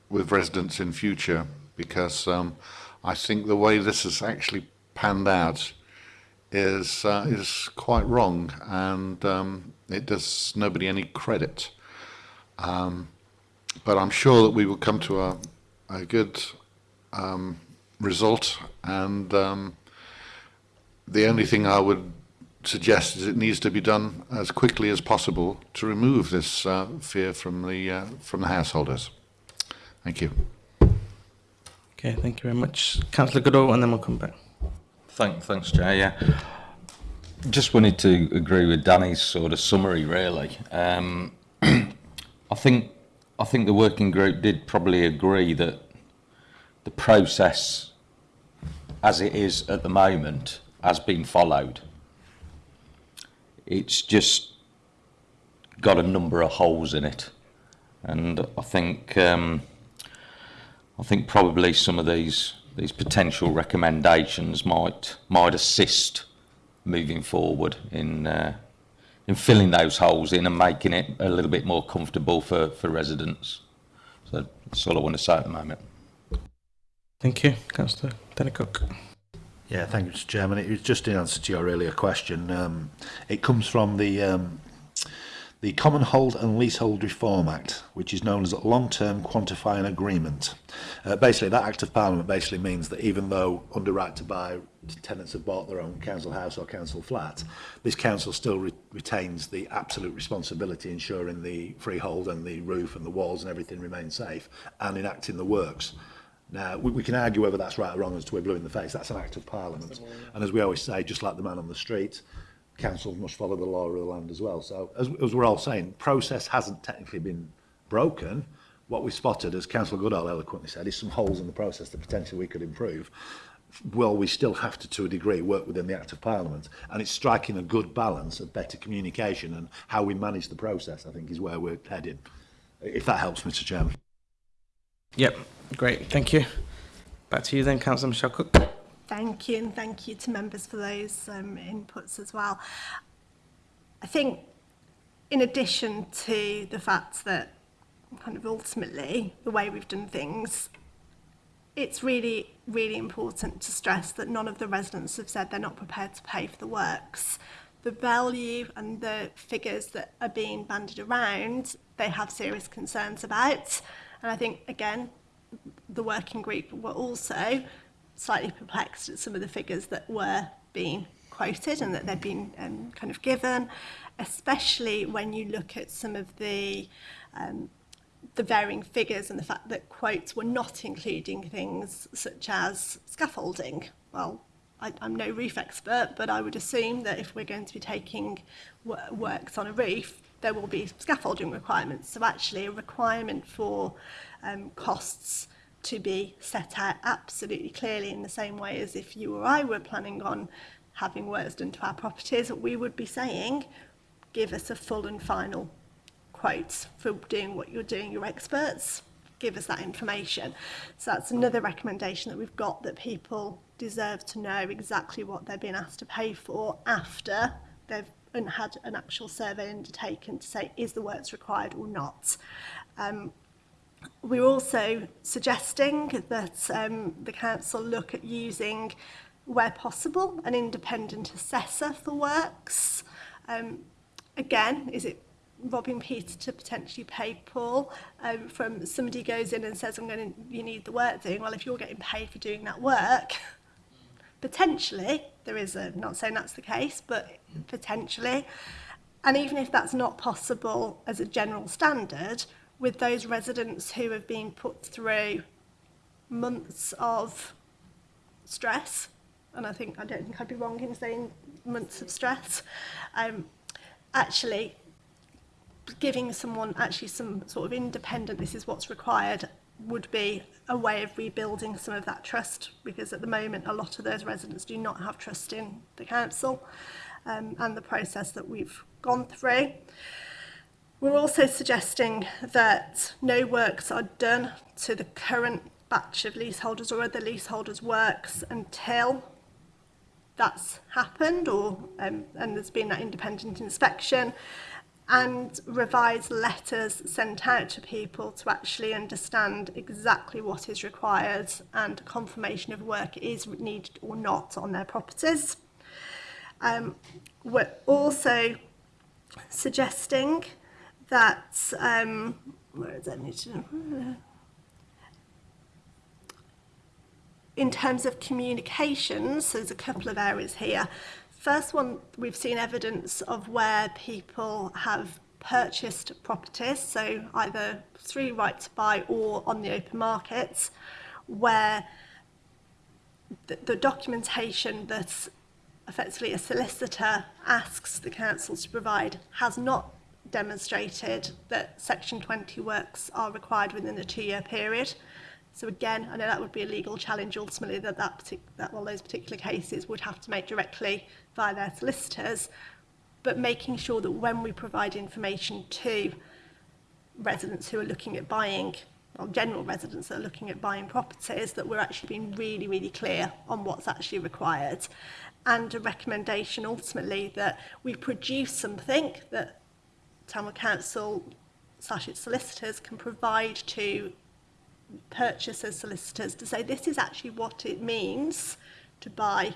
with residents in future, because um, I think the way this has actually panned out is uh, is quite wrong and um, it does nobody any credit. Um, but I'm sure that we will come to a, a good um, result. And um, the only thing I would suggest is it needs to be done as quickly as possible to remove this uh, fear from the uh, from the householders. Thank you. Okay, thank you very much, Councillor Goodall, and then we'll come back. Thank, thanks, Jay. Yeah just wanted to agree with Danny's sort of summary, really. Um, I think I think the working group did probably agree that the process, as it is at the moment, has been followed. It's just got a number of holes in it, and I think um, I think probably some of these these potential recommendations might might assist moving forward in uh, in filling those holes in and making it a little bit more comfortable for, for residents. So that's all I want to say at the moment. Thank you, Councillor Cook. Yeah, thank you, Mr Chairman. It was just in answer to your earlier question. Um, it comes from the um, the Common Hold and Leasehold Reform Act, which is known as a long-term quantifying agreement. Uh, basically, that Act of Parliament basically means that even though under right to buy tenants have bought their own council house or council flat, this council still re retains the absolute responsibility ensuring the freehold and the roof and the walls and everything remain safe and enacting the works. Now, we, we can argue whether that's right or wrong as to we're blue in the face. That's an act of parliament. And as we always say, just like the man on the street, councils must follow the law of the land as well. So as, as we're all saying, process hasn't technically been broken. What we spotted, as Councillor Goodall eloquently said, is some holes in the process that potentially we could improve. Well, we still have to, to a degree, work within the Act of Parliament. And it's striking a good balance of better communication and how we manage the process, I think, is where we're heading. If that helps, Mr Chairman. Yep, great, thank you. Back to you then, Councillor Michelle Cook. Thank you, and thank you to members for those um, inputs as well. I think in addition to the fact that kind of ultimately the way we've done things it's really, really important to stress that none of the residents have said they're not prepared to pay for the works. The value and the figures that are being banded around, they have serious concerns about. And I think, again, the working group were also slightly perplexed at some of the figures that were being quoted and that they've been um, kind of given, especially when you look at some of the um, the varying figures and the fact that quotes were not including things such as scaffolding. Well, I, I'm no reef expert, but I would assume that if we're going to be taking works on a reef, there will be scaffolding requirements. So actually a requirement for um, costs to be set out absolutely clearly in the same way as if you or I were planning on having works done to our properties, we would be saying, give us a full and final quotes for doing what you're doing, your experts, give us that information. So that's another recommendation that we've got that people deserve to know exactly what they've been asked to pay for after they've and had an actual survey undertaken to say is the works required or not. Um, We're also suggesting that um, the council look at using, where possible, an independent assessor for works. Um, again, is it robbing Peter to potentially pay Paul um, from somebody goes in and says, I'm going to, you need the work doing. Well, if you're getting paid for doing that work, potentially, there is a, not saying that's the case, but potentially. And even if that's not possible as a general standard, with those residents who have been put through months of stress and I think I don't think I'd be wrong in saying months of stress um actually giving someone actually some sort of independent this is what's required would be a way of rebuilding some of that trust because at the moment a lot of those residents do not have trust in the council um, and the process that we've gone through. We're also suggesting that no works are done to the current batch of leaseholders or other leaseholders' works until that's happened or um, and there's been that independent inspection and revise letters sent out to people to actually understand exactly what is required and confirmation of work is needed or not on their properties. Um, we're also suggesting that's, um, where is that mentioned? In terms of communications, so there's a couple of areas here. First one, we've seen evidence of where people have purchased properties, so either through right to buy or on the open markets, where the, the documentation that's effectively a solicitor asks the council to provide has not demonstrated that Section 20 works are required within a two-year period. So again, I know that would be a legal challenge ultimately that, that, that all those particular cases would have to make directly via their solicitors, but making sure that when we provide information to residents who are looking at buying, or general residents that are looking at buying properties, that we're actually being really, really clear on what's actually required. And a recommendation ultimately that we produce something that Tamworth Council slash its solicitors can provide to purchasers solicitors to say this is actually what it means to buy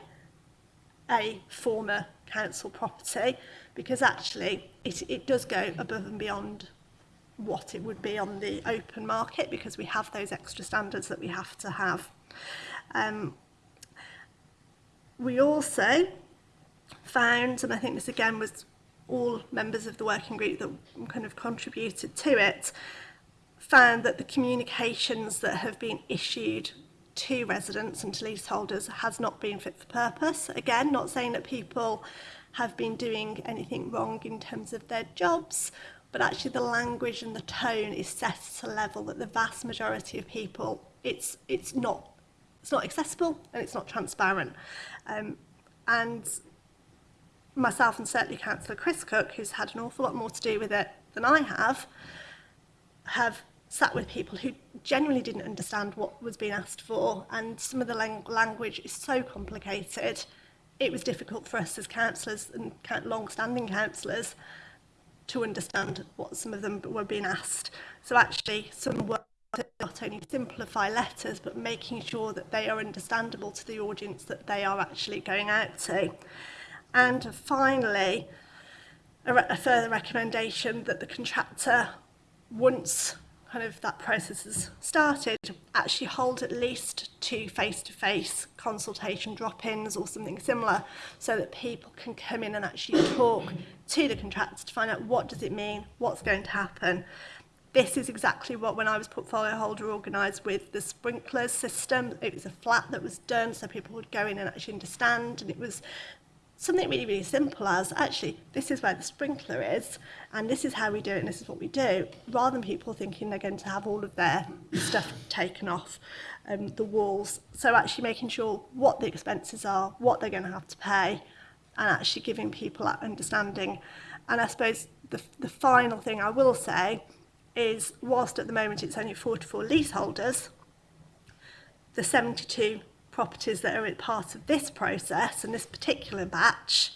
a former council property because actually it, it does go above and beyond what it would be on the open market because we have those extra standards that we have to have. Um, we also found, and I think this again was all members of the working group that kind of contributed to it found that the communications that have been issued to residents and to leaseholders has not been fit for purpose. Again, not saying that people have been doing anything wrong in terms of their jobs, but actually the language and the tone is set at a level that the vast majority of people, it's, it's, not, it's not accessible and it's not transparent. Um, and myself and certainly Councillor Chris Cook, who's had an awful lot more to do with it than I have, have sat with people who genuinely didn't understand what was being asked for and some of the lang language is so complicated it was difficult for us as councillors and long-standing councillors to understand what some of them were being asked so actually some work not only simplify letters but making sure that they are understandable to the audience that they are actually going out to. And finally, a, re a further recommendation that the contractor, once kind of that process has started, actually hold at least two face-to-face -face consultation drop-ins or something similar so that people can come in and actually talk to the contractor to find out what does it mean, what's going to happen, this is exactly what when I was portfolio holder organised with the sprinklers system. It was a flat that was done so people would go in and actually understand and it was something really, really simple as actually, this is where the sprinkler is, and this is how we do it, and this is what we do, rather than people thinking they're going to have all of their stuff taken off um, the walls. So actually making sure what the expenses are, what they're going to have to pay, and actually giving people that understanding. And I suppose the, the final thing I will say is whilst at the moment it's only 44 leaseholders, the 72 properties that are part of this process and this particular batch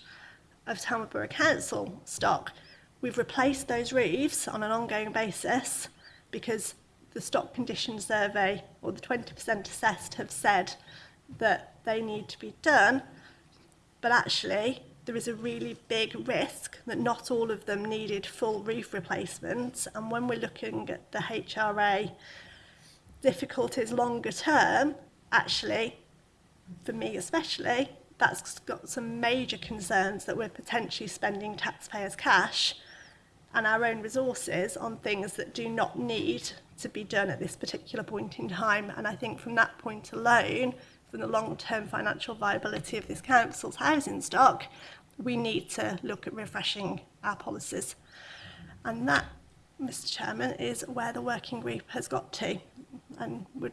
of Tamworth Borough Council stock, we've replaced those roofs on an ongoing basis because the stock condition survey or the 20% assessed have said that they need to be done. But actually, there is a really big risk that not all of them needed full roof replacements. And when we're looking at the HRA difficulties longer term, actually for me especially, that's got some major concerns that we're potentially spending taxpayers' cash and our own resources on things that do not need to be done at this particular point in time. And I think from that point alone, from the long-term financial viability of this council's housing stock, we need to look at refreshing our policies. And that, Mr Chairman, is where the working group has got to and would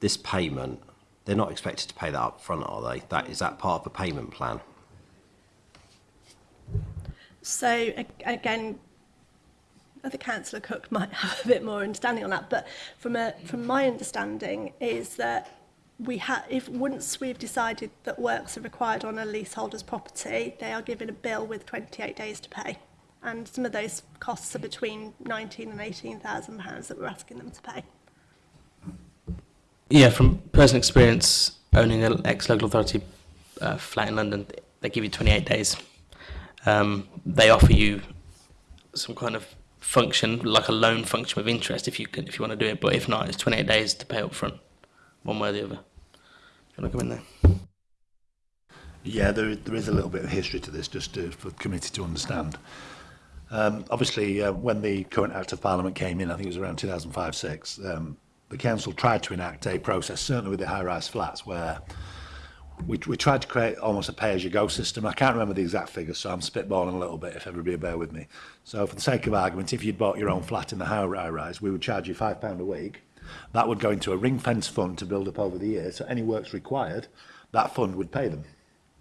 this payment They're not expected to pay that up front, are they? That is that part of the payment plan? So again, I think Councillor Cook might have a bit more understanding on that, but from a from my understanding is that we ha if once we've decided that works are required on a leaseholder's property, they are given a bill with 28 days to pay. And some of those costs are between 19 and 18,000 pounds that we're asking them to pay. Yeah, from personal experience, owning an ex-local authority uh, flat in London, they give you 28 days. Um, they offer you some kind of function, like a loan function with interest, if you can, if you want to do it. But if not, it's 28 days to pay up front, one way or the other. you want to come in there? Yeah, there, there is a little bit of history to this, just to, for the committee to understand. Um, obviously, uh, when the current Act of Parliament came in, I think it was around 2005-6, um, the council tried to enact a process, certainly with the high-rise flats, where we, we tried to create almost a pay-as-you-go system. I can't remember the exact figures, so I'm spitballing a little bit, if everybody bear with me. So for the sake of argument, if you'd bought your own flat in the high-rise, we would charge you £5 a week. That would go into a ring fence fund to build up over the year, so any works required, that fund would pay them.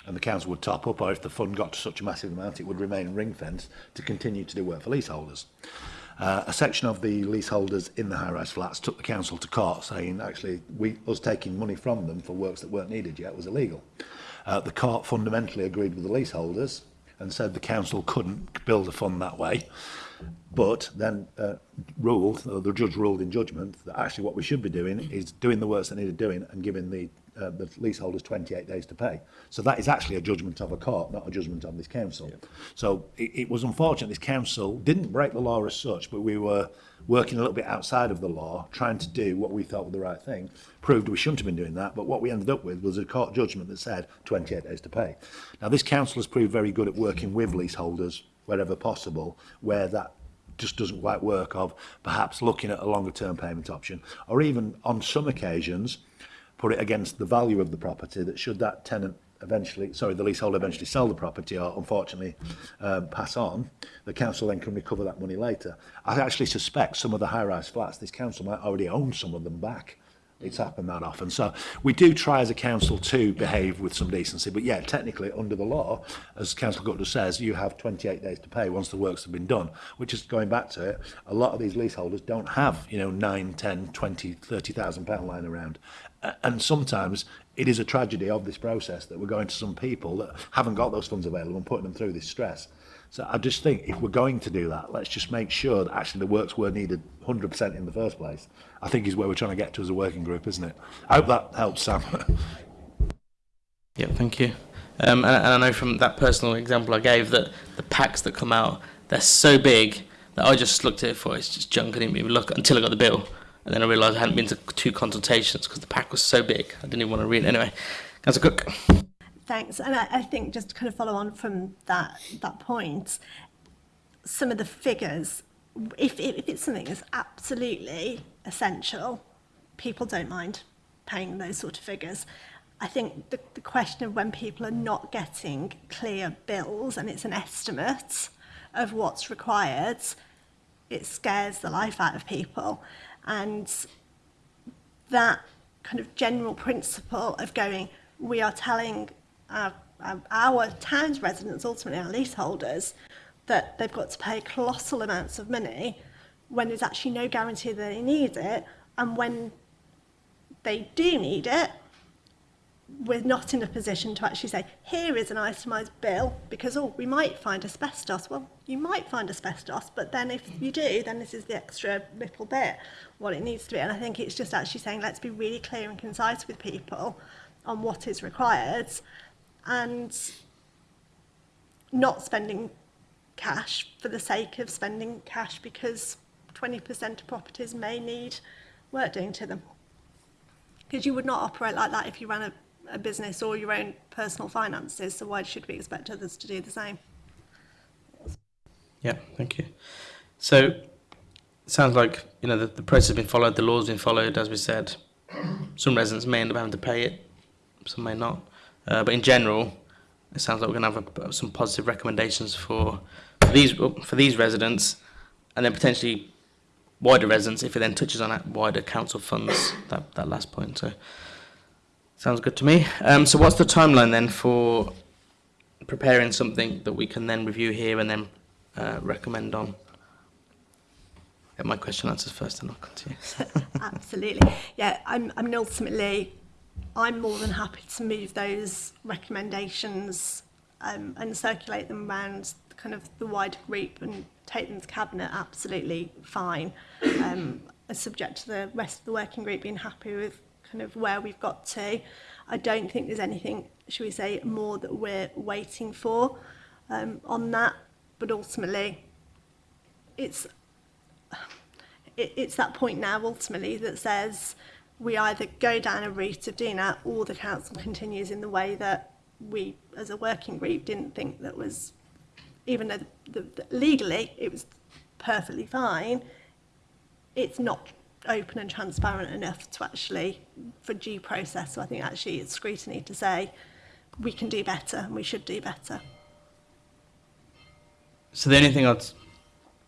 And the council would top up, or if the fund got to such a massive amount, it would remain ring fenced to continue to do work for leaseholders. Uh, a section of the leaseholders in the high-rise flats took the council to court saying actually we, us taking money from them for works that weren't needed yet was illegal. Uh, the court fundamentally agreed with the leaseholders and said the council couldn't build a fund that way. But then uh, ruled, uh, the judge ruled in judgment that actually what we should be doing is doing the works that needed doing and giving the uh, the leaseholders 28 days to pay. So that is actually a judgment of a court, not a judgment of this council. Yeah. So it, it was unfortunate this council didn't break the law as such, but we were working a little bit outside of the law, trying to do what we thought was the right thing, proved we shouldn't have been doing that, but what we ended up with was a court judgment that said 28 days to pay. Now this council has proved very good at working with leaseholders wherever possible, where that just doesn't quite work of perhaps looking at a longer term payment option or even on some occasions put it against the value of the property that should that tenant eventually, sorry, the leaseholder eventually sell the property or unfortunately um, pass on, the council then can recover that money later. I actually suspect some of the high-rise flats, this council might already own some of them back it's happened that often. so we do try as a council to behave with some decency. But yeah, technically, under the law, as Councillor Gutter says, you have 28 days to pay once the works have been done, which is going back to it. A lot of these leaseholders don't have, you know, 9, 10, 20, 30,000 pound lying around. And sometimes it is a tragedy of this process that we're going to some people that haven't got those funds available and putting them through this stress. So I just think if we're going to do that, let's just make sure that actually the works were needed 100% in the first place I think is where we're trying to get to as a working group, isn't it? I hope that helps, Sam. yeah, thank you. Um, and, and, I know from that personal example I gave that the packs that come out, they're so big that I just looked at it for it's just junk. I didn't even look until I got the bill. And then I realised I hadn't been to two consultations because the pack was so big. I didn't even want to read it. Anyway, a Cook. Thanks. And I, I think just to kind of follow on from that, that point, some of the figures, if, if it's something that's absolutely essential, people don't mind paying those sort of figures. I think the, the question of when people are not getting clear bills and it's an estimate of what's required, it scares the life out of people. And that kind of general principle of going, we are telling our, our, our town's residents, ultimately our leaseholders, that they've got to pay colossal amounts of money when there's actually no guarantee that they need it, and when they do need it, we're not in a position to actually say, here is an itemised bill, because, oh, we might find asbestos. Well, you might find asbestos, but then if you do, then this is the extra little bit, what it needs to be. And I think it's just actually saying, let's be really clear and concise with people on what is required and not spending cash for the sake of spending cash because 20% of properties may need work doing to them. Because you would not operate like that if you ran a, a business or your own personal finances, so why should we expect others to do the same? Yeah, thank you. So it sounds like you know the, the process has been followed, the law's been followed, as we said. Some residents may end up having to pay it, some may not. Uh, but in general, it sounds like we're going to have a, some positive recommendations for these for these residents, and then potentially wider residents if it then touches on wider council funds, that, that last point. So sounds good to me. Um, so what's the timeline then for preparing something that we can then review here and then uh, recommend on? Get my question answers first and I'll continue. Absolutely. Yeah, I'm, I am ultimately, I'm more than happy to move those recommendations um, and circulate them around kind of the wider group and Tatum's cabinet absolutely fine. Um, subject to the rest of the working group being happy with kind of where we've got to. I don't think there's anything, should we say, more that we're waiting for um, on that. But ultimately, it's it's that point now ultimately that says we either go down a route of doing that or the council continues in the way that we as a working group didn't think that was even though the, the, the, legally it was perfectly fine, it's not open and transparent enough to actually, for due process, so I think actually it's scrutiny to say we can do better and we should do better. So the only thing I'd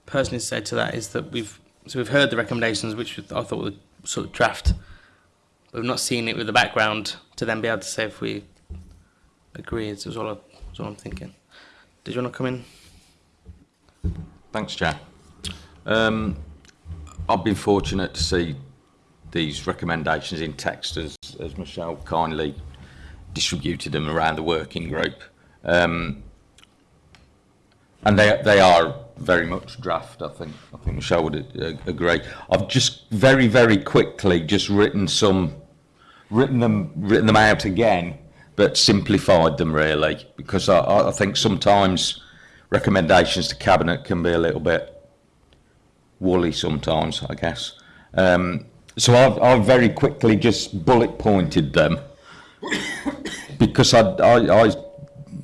personally say to that is that we've, so we've heard the recommendations, which I thought were sort of draft, but we've not seen it with the background to then be able to say if we agree, is all, I, is all I'm thinking. Did you want to come in? Thanks, Chair. Um, I've been fortunate to see these recommendations in text as, as Michelle kindly distributed them around the working group. Um, and they, they are very much draft, I think. I think Michelle would uh, agree. I've just very, very quickly just written some, written them, written them out again but simplified them really because I, I think sometimes recommendations to cabinet can be a little bit woolly sometimes, I guess. Um, so I've, I've very quickly just bullet pointed them because I, I, I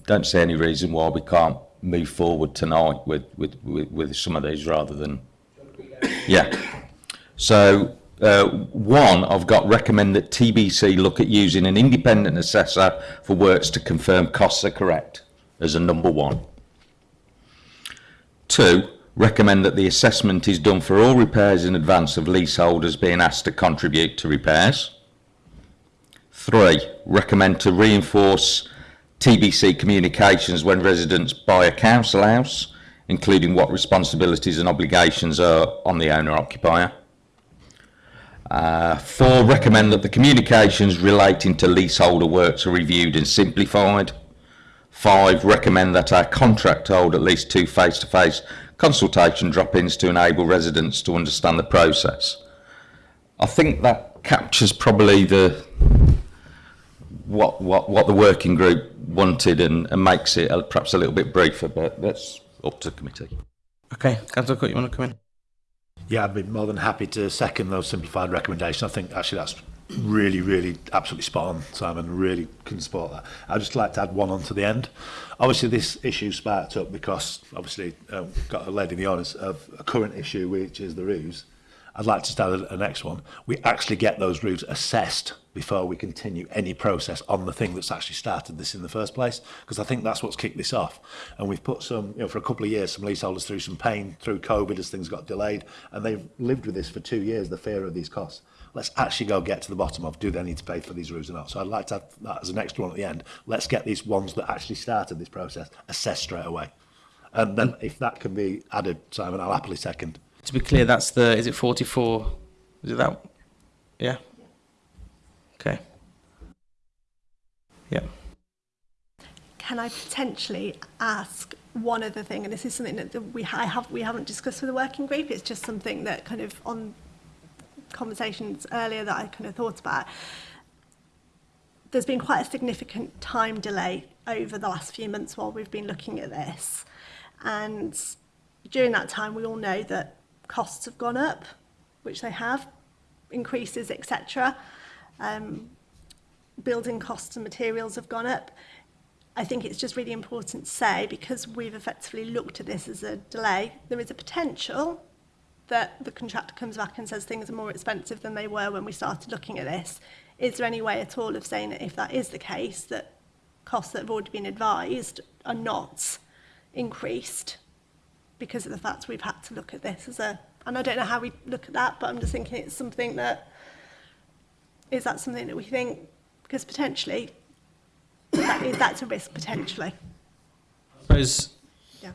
don't see any reason why we can't move forward tonight with, with, with, with some of these rather than, yeah. So uh, one, I've got recommend that TBC look at using an independent assessor for works to confirm costs are correct as a number one. Two, recommend that the assessment is done for all repairs in advance of leaseholders being asked to contribute to repairs. Three, recommend to reinforce TBC communications when residents buy a council house, including what responsibilities and obligations are on the owner-occupier. Uh, four, recommend that the communications relating to leaseholder works are reviewed and simplified. Five, recommend that our contract hold at least two face-to-face -face consultation drop-ins to enable residents to understand the process. I think that captures probably the what what what the working group wanted and, and makes it perhaps a little bit briefer, but that's up to the committee. Okay, Councillor Cook, you want to come in? Yeah, I'd be more than happy to second those simplified recommendations. I think actually that's really, really absolutely spot on, Simon. Really can support that. I'd just like to add one on to the end. Obviously, this issue sparked up because obviously um, got a lady in the audience of a current issue, which is the ruse. I'd like to start the next one. We actually get those roofs assessed before we continue any process on the thing that's actually started this in the first place, because I think that's what's kicked this off. And we've put some, you know, for a couple of years, some leaseholders through some pain through COVID as things got delayed, and they've lived with this for two years, the fear of these costs. Let's actually go get to the bottom of, do they need to pay for these roofs or not? So I'd like to have that as an extra one at the end. Let's get these ones that actually started this process assessed straight away. And then if that can be added, Simon, I'll happily second. To be clear, that's the, is it 44? Is it that? Yeah. Okay. Yeah. Can I potentially ask one other thing? And this is something that we, I have, we haven't discussed with the working group. It's just something that kind of on conversations earlier that I kind of thought about. There's been quite a significant time delay over the last few months while we've been looking at this. And during that time, we all know that costs have gone up, which they have, increases, etc. Um, building costs and materials have gone up. I think it's just really important to say, because we've effectively looked at this as a delay, there is a potential that the contractor comes back and says things are more expensive than they were when we started looking at this. Is there any way at all of saying that if that is the case, that costs that have already been advised are not increased because of the fact we've had to look at this as a, and I don't know how we look at that, but I'm just thinking it's something that, is that something that we think, because potentially, that, is, that's a risk potentially. I suppose yeah.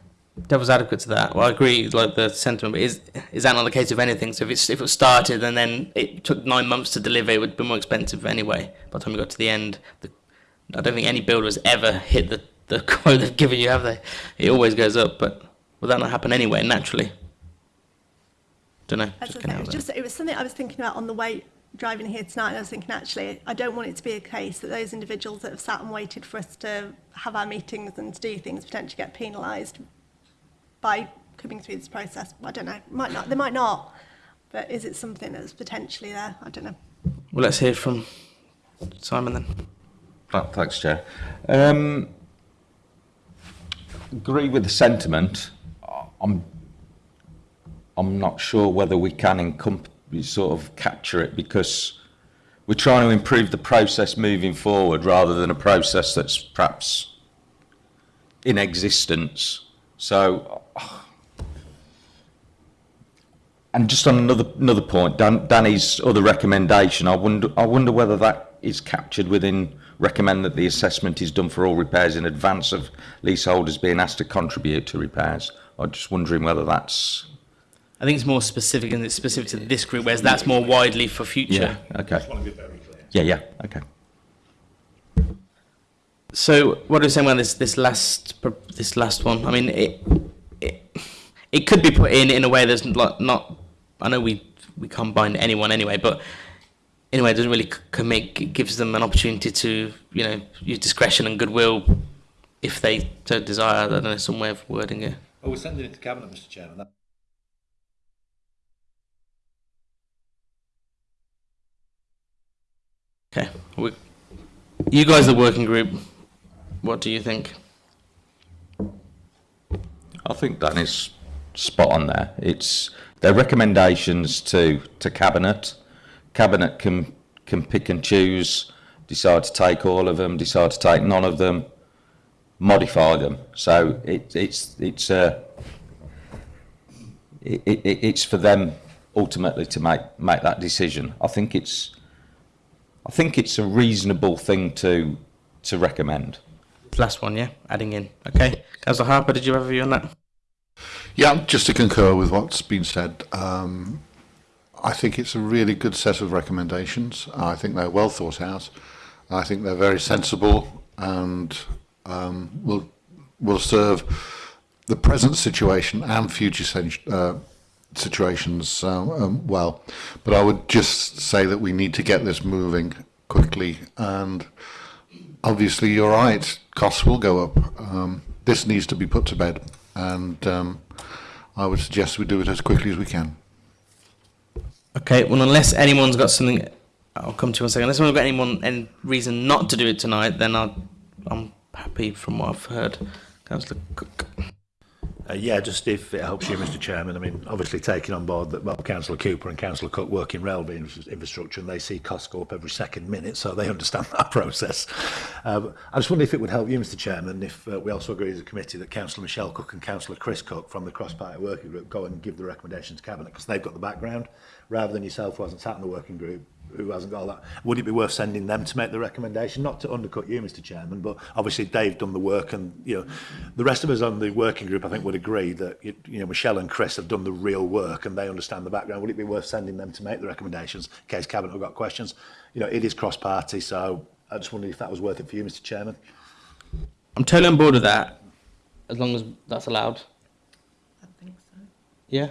devil's adequate to that. Well, I agree, like the sentiment, but is, is that not the case of anything? So if, it's, if it started and then it took nine months to deliver, it would be more expensive anyway. By the time we got to the end, the, I don't think any builder has ever hit the, the quote they've given you, have they? It always goes up, but Will that not happen anyway, naturally? Don't know. Just it, was just, it was something I was thinking about on the way driving here tonight and I was thinking actually I don't want it to be a case that those individuals that have sat and waited for us to have our meetings and to do things potentially get penalised by coming through this process I don't know might not they might not but is it something that's potentially there I don't know well let's hear from Simon then thanks Chair um, agree with the sentiment I'm, I'm not sure whether we can sort of capture it because we're trying to improve the process moving forward rather than a process that's perhaps in existence. So, and just on another another point, Dan, Danny's other recommendation, I wonder I wonder whether that is captured within recommend that the assessment is done for all repairs in advance of leaseholders being asked to contribute to repairs. I'm just wondering whether that's. I think it's more specific and it's specific to this group, whereas that's more widely for future. Yeah. Okay. Yeah. Yeah. Okay. So what are we saying about this this last this last one? I mean, it it, it could be put in in a way that's not, not I know we we can't bind anyone anyway, but anyway, it doesn't really commit. It gives them an opportunity to, you know, use discretion and goodwill if they so desire. I don't know, some way of wording it. Oh, we're sending it to Cabinet, Mr Chairman. That Okay. We, you guys, the working group, what do you think? I think Dan is spot on there. It's their recommendations to, to Cabinet. Cabinet can, can pick and choose, decide to take all of them, decide to take none of them modify them. So it, it's it's uh, it, it, it's for them ultimately to make make that decision. I think it's I think it's a reasonable thing to to recommend. Last one, yeah, adding in. Okay, Councillor Harper, did you have a view on that? Yeah, just to concur with what's been said. Um, I think it's a really good set of recommendations. I think they're well thought out. I think they're very sensible and um, will will serve the present situation and future uh, situations uh, um, well. But I would just say that we need to get this moving quickly. And obviously, you're right, costs will go up. Um, this needs to be put to bed. And um, I would suggest we do it as quickly as we can. Okay, well, unless anyone's got something, I'll come to you in a second. Unless we've got anyone any reason not to do it tonight, then I'll, I'm happy from what I've heard. Councillor Cook. Uh, yeah, just if it helps you, Mr Chairman, I mean, obviously taking on board that well, Councillor Cooper and Councillor Cook work in railway infrastructure and they see costs go up every second minute, so they understand that process. Uh, I just wonder if it would help you, Mr Chairman, if uh, we also agree as a committee that Councillor Michelle Cook and Councillor Chris Cook from the cross-party working group go and give the recommendations to Cabinet because they've got the background, rather than yourself who hasn't sat in the working group, who hasn't got all that, would it be worth sending them to make the recommendation? Not to undercut you, Mr Chairman, but obviously they've done the work and, you know, the rest of us on the working group, I think, would agree that, you know, Michelle and Chris have done the real work and they understand the background. Would it be worth sending them to make the recommendations in case Cabinet have got questions? You know, it is cross-party, so I just wondered if that was worth it for you, Mr Chairman. I'm totally on board with that, as long as that's allowed. I think so. Yeah?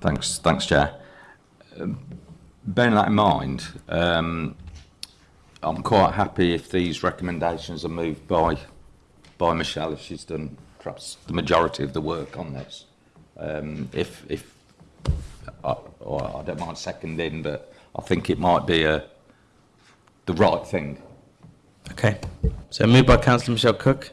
Thanks, thanks, Chair. Um, bearing that in mind, um, I'm quite happy if these recommendations are moved by by Michelle if she's done perhaps the majority of the work on this. Um, if, if I, uh, I don't mind seconding, but I think it might be a, uh, the right thing. Okay. So moved by Councillor Michelle Cook.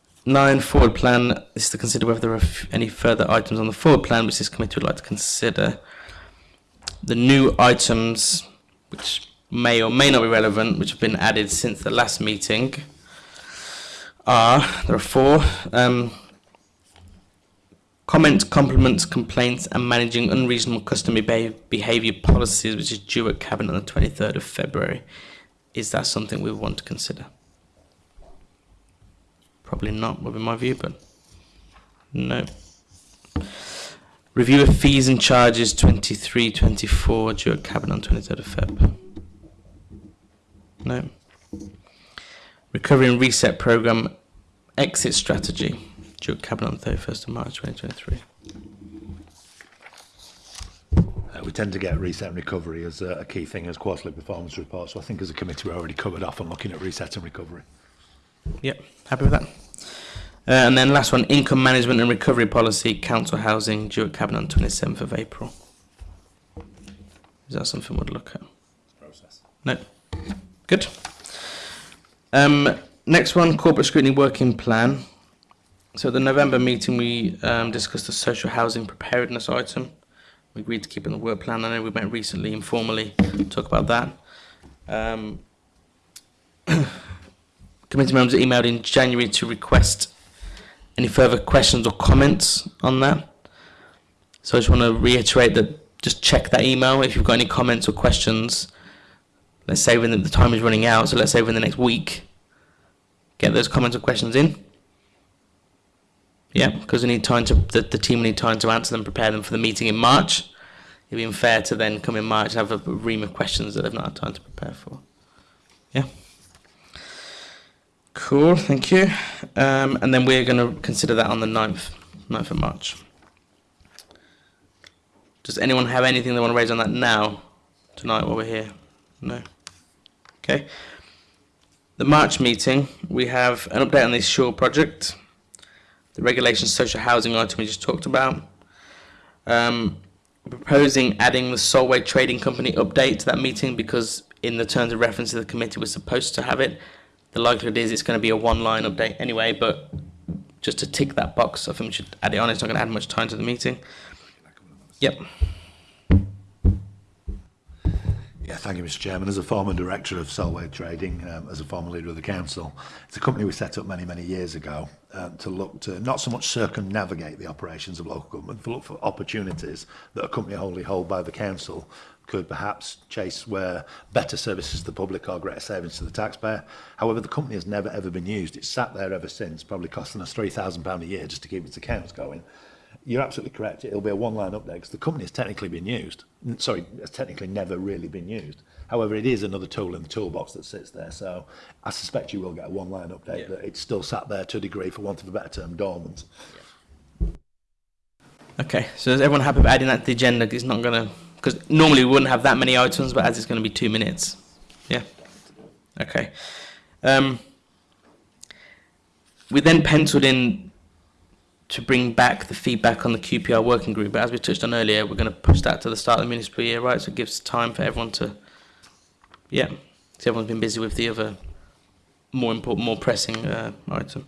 nine forward plan is to consider whether there are any further items on the forward plan which this committee would like to consider. The new items which may or may not be relevant, which have been added since the last meeting, are there are four. Um, Comments, compliments, complaints and managing unreasonable customer behaviour policies which is due at Cabinet on the 23rd of February. Is that something we want to consider? Probably not would be my view, but no. Review of fees and charges 23-24 due at Cabinet on 23rd of Feb. No. Recovery and Reset Programme exit strategy. Duke Cabinet on 31st of March 2023. Uh, we tend to get reset and recovery as a, a key thing as quarterly performance reports. So I think as a committee we're already covered off on looking at reset and recovery. Yep, happy with that. Uh, and then last one, income management and recovery policy, council housing, due at cabinet on 27th of April. Is that something we'd look at? Process. No. Good. Um, next one, corporate scrutiny working plan. So the November meeting, we um, discussed the social housing preparedness item. We agreed to keep in the work plan. I know we met recently informally talk about that. Um, committee members emailed in January to request any further questions or comments on that. So I just want to reiterate that just check that email if you've got any comments or questions. Let's say when the time is running out, so let's say within the next week, get those comments or questions in. Yeah, because we need time to the, the team need time to answer them, prepare them for the meeting in March. It'd be unfair to then come in March and have a ream of questions that they've not had time to prepare for. Yeah. Cool, thank you. Um, and then we're going to consider that on the 9th, 9th of March. Does anyone have anything they want to raise on that now, tonight while we're here? No? Okay. The March meeting, we have an update on this Shore project the regulation social housing item we just talked about. Um, proposing adding the Solway Trading Company update to that meeting because in the terms of reference of the committee we're supposed to have it. The likelihood is it's going to be a one-line update anyway, but just to tick that box, I think we should add it on. It's not going to add much time to the meeting. Yep. Yeah, thank you, Mr. Chairman. As a former director of Solway Trading, um, as a former leader of the council, it's a company we set up many, many years ago uh, to look to not so much circumnavigate the operations of local government, but look for opportunities that a company wholly held by the council could perhaps chase where better services to the public are greater savings to the taxpayer. However, the company has never ever been used. It's sat there ever since, probably costing us £3,000 a year just to keep its accounts going. you're absolutely correct. It'll be a one-line update because the company has technically been used. Sorry, has technically never really been used. However, it is another tool in the toolbox that sits there. So I suspect you will get a one-line update yeah. that it's still sat there to a degree, for want of a better term, dormant. Okay, so is everyone happy about adding that to the agenda? It's not going to, because normally we wouldn't have that many items, but as it's going to be two minutes. Yeah. Okay. Um, we then penciled in to bring back the feedback on the QPR working group. But as we touched on earlier, we're going to push that to the start of the municipal year, right? So it gives time for everyone to, yeah, because everyone's been busy with the other more important, more pressing uh, item.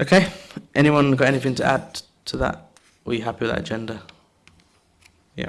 Okay, anyone got anything to add to that? Are you happy with that agenda? Yeah.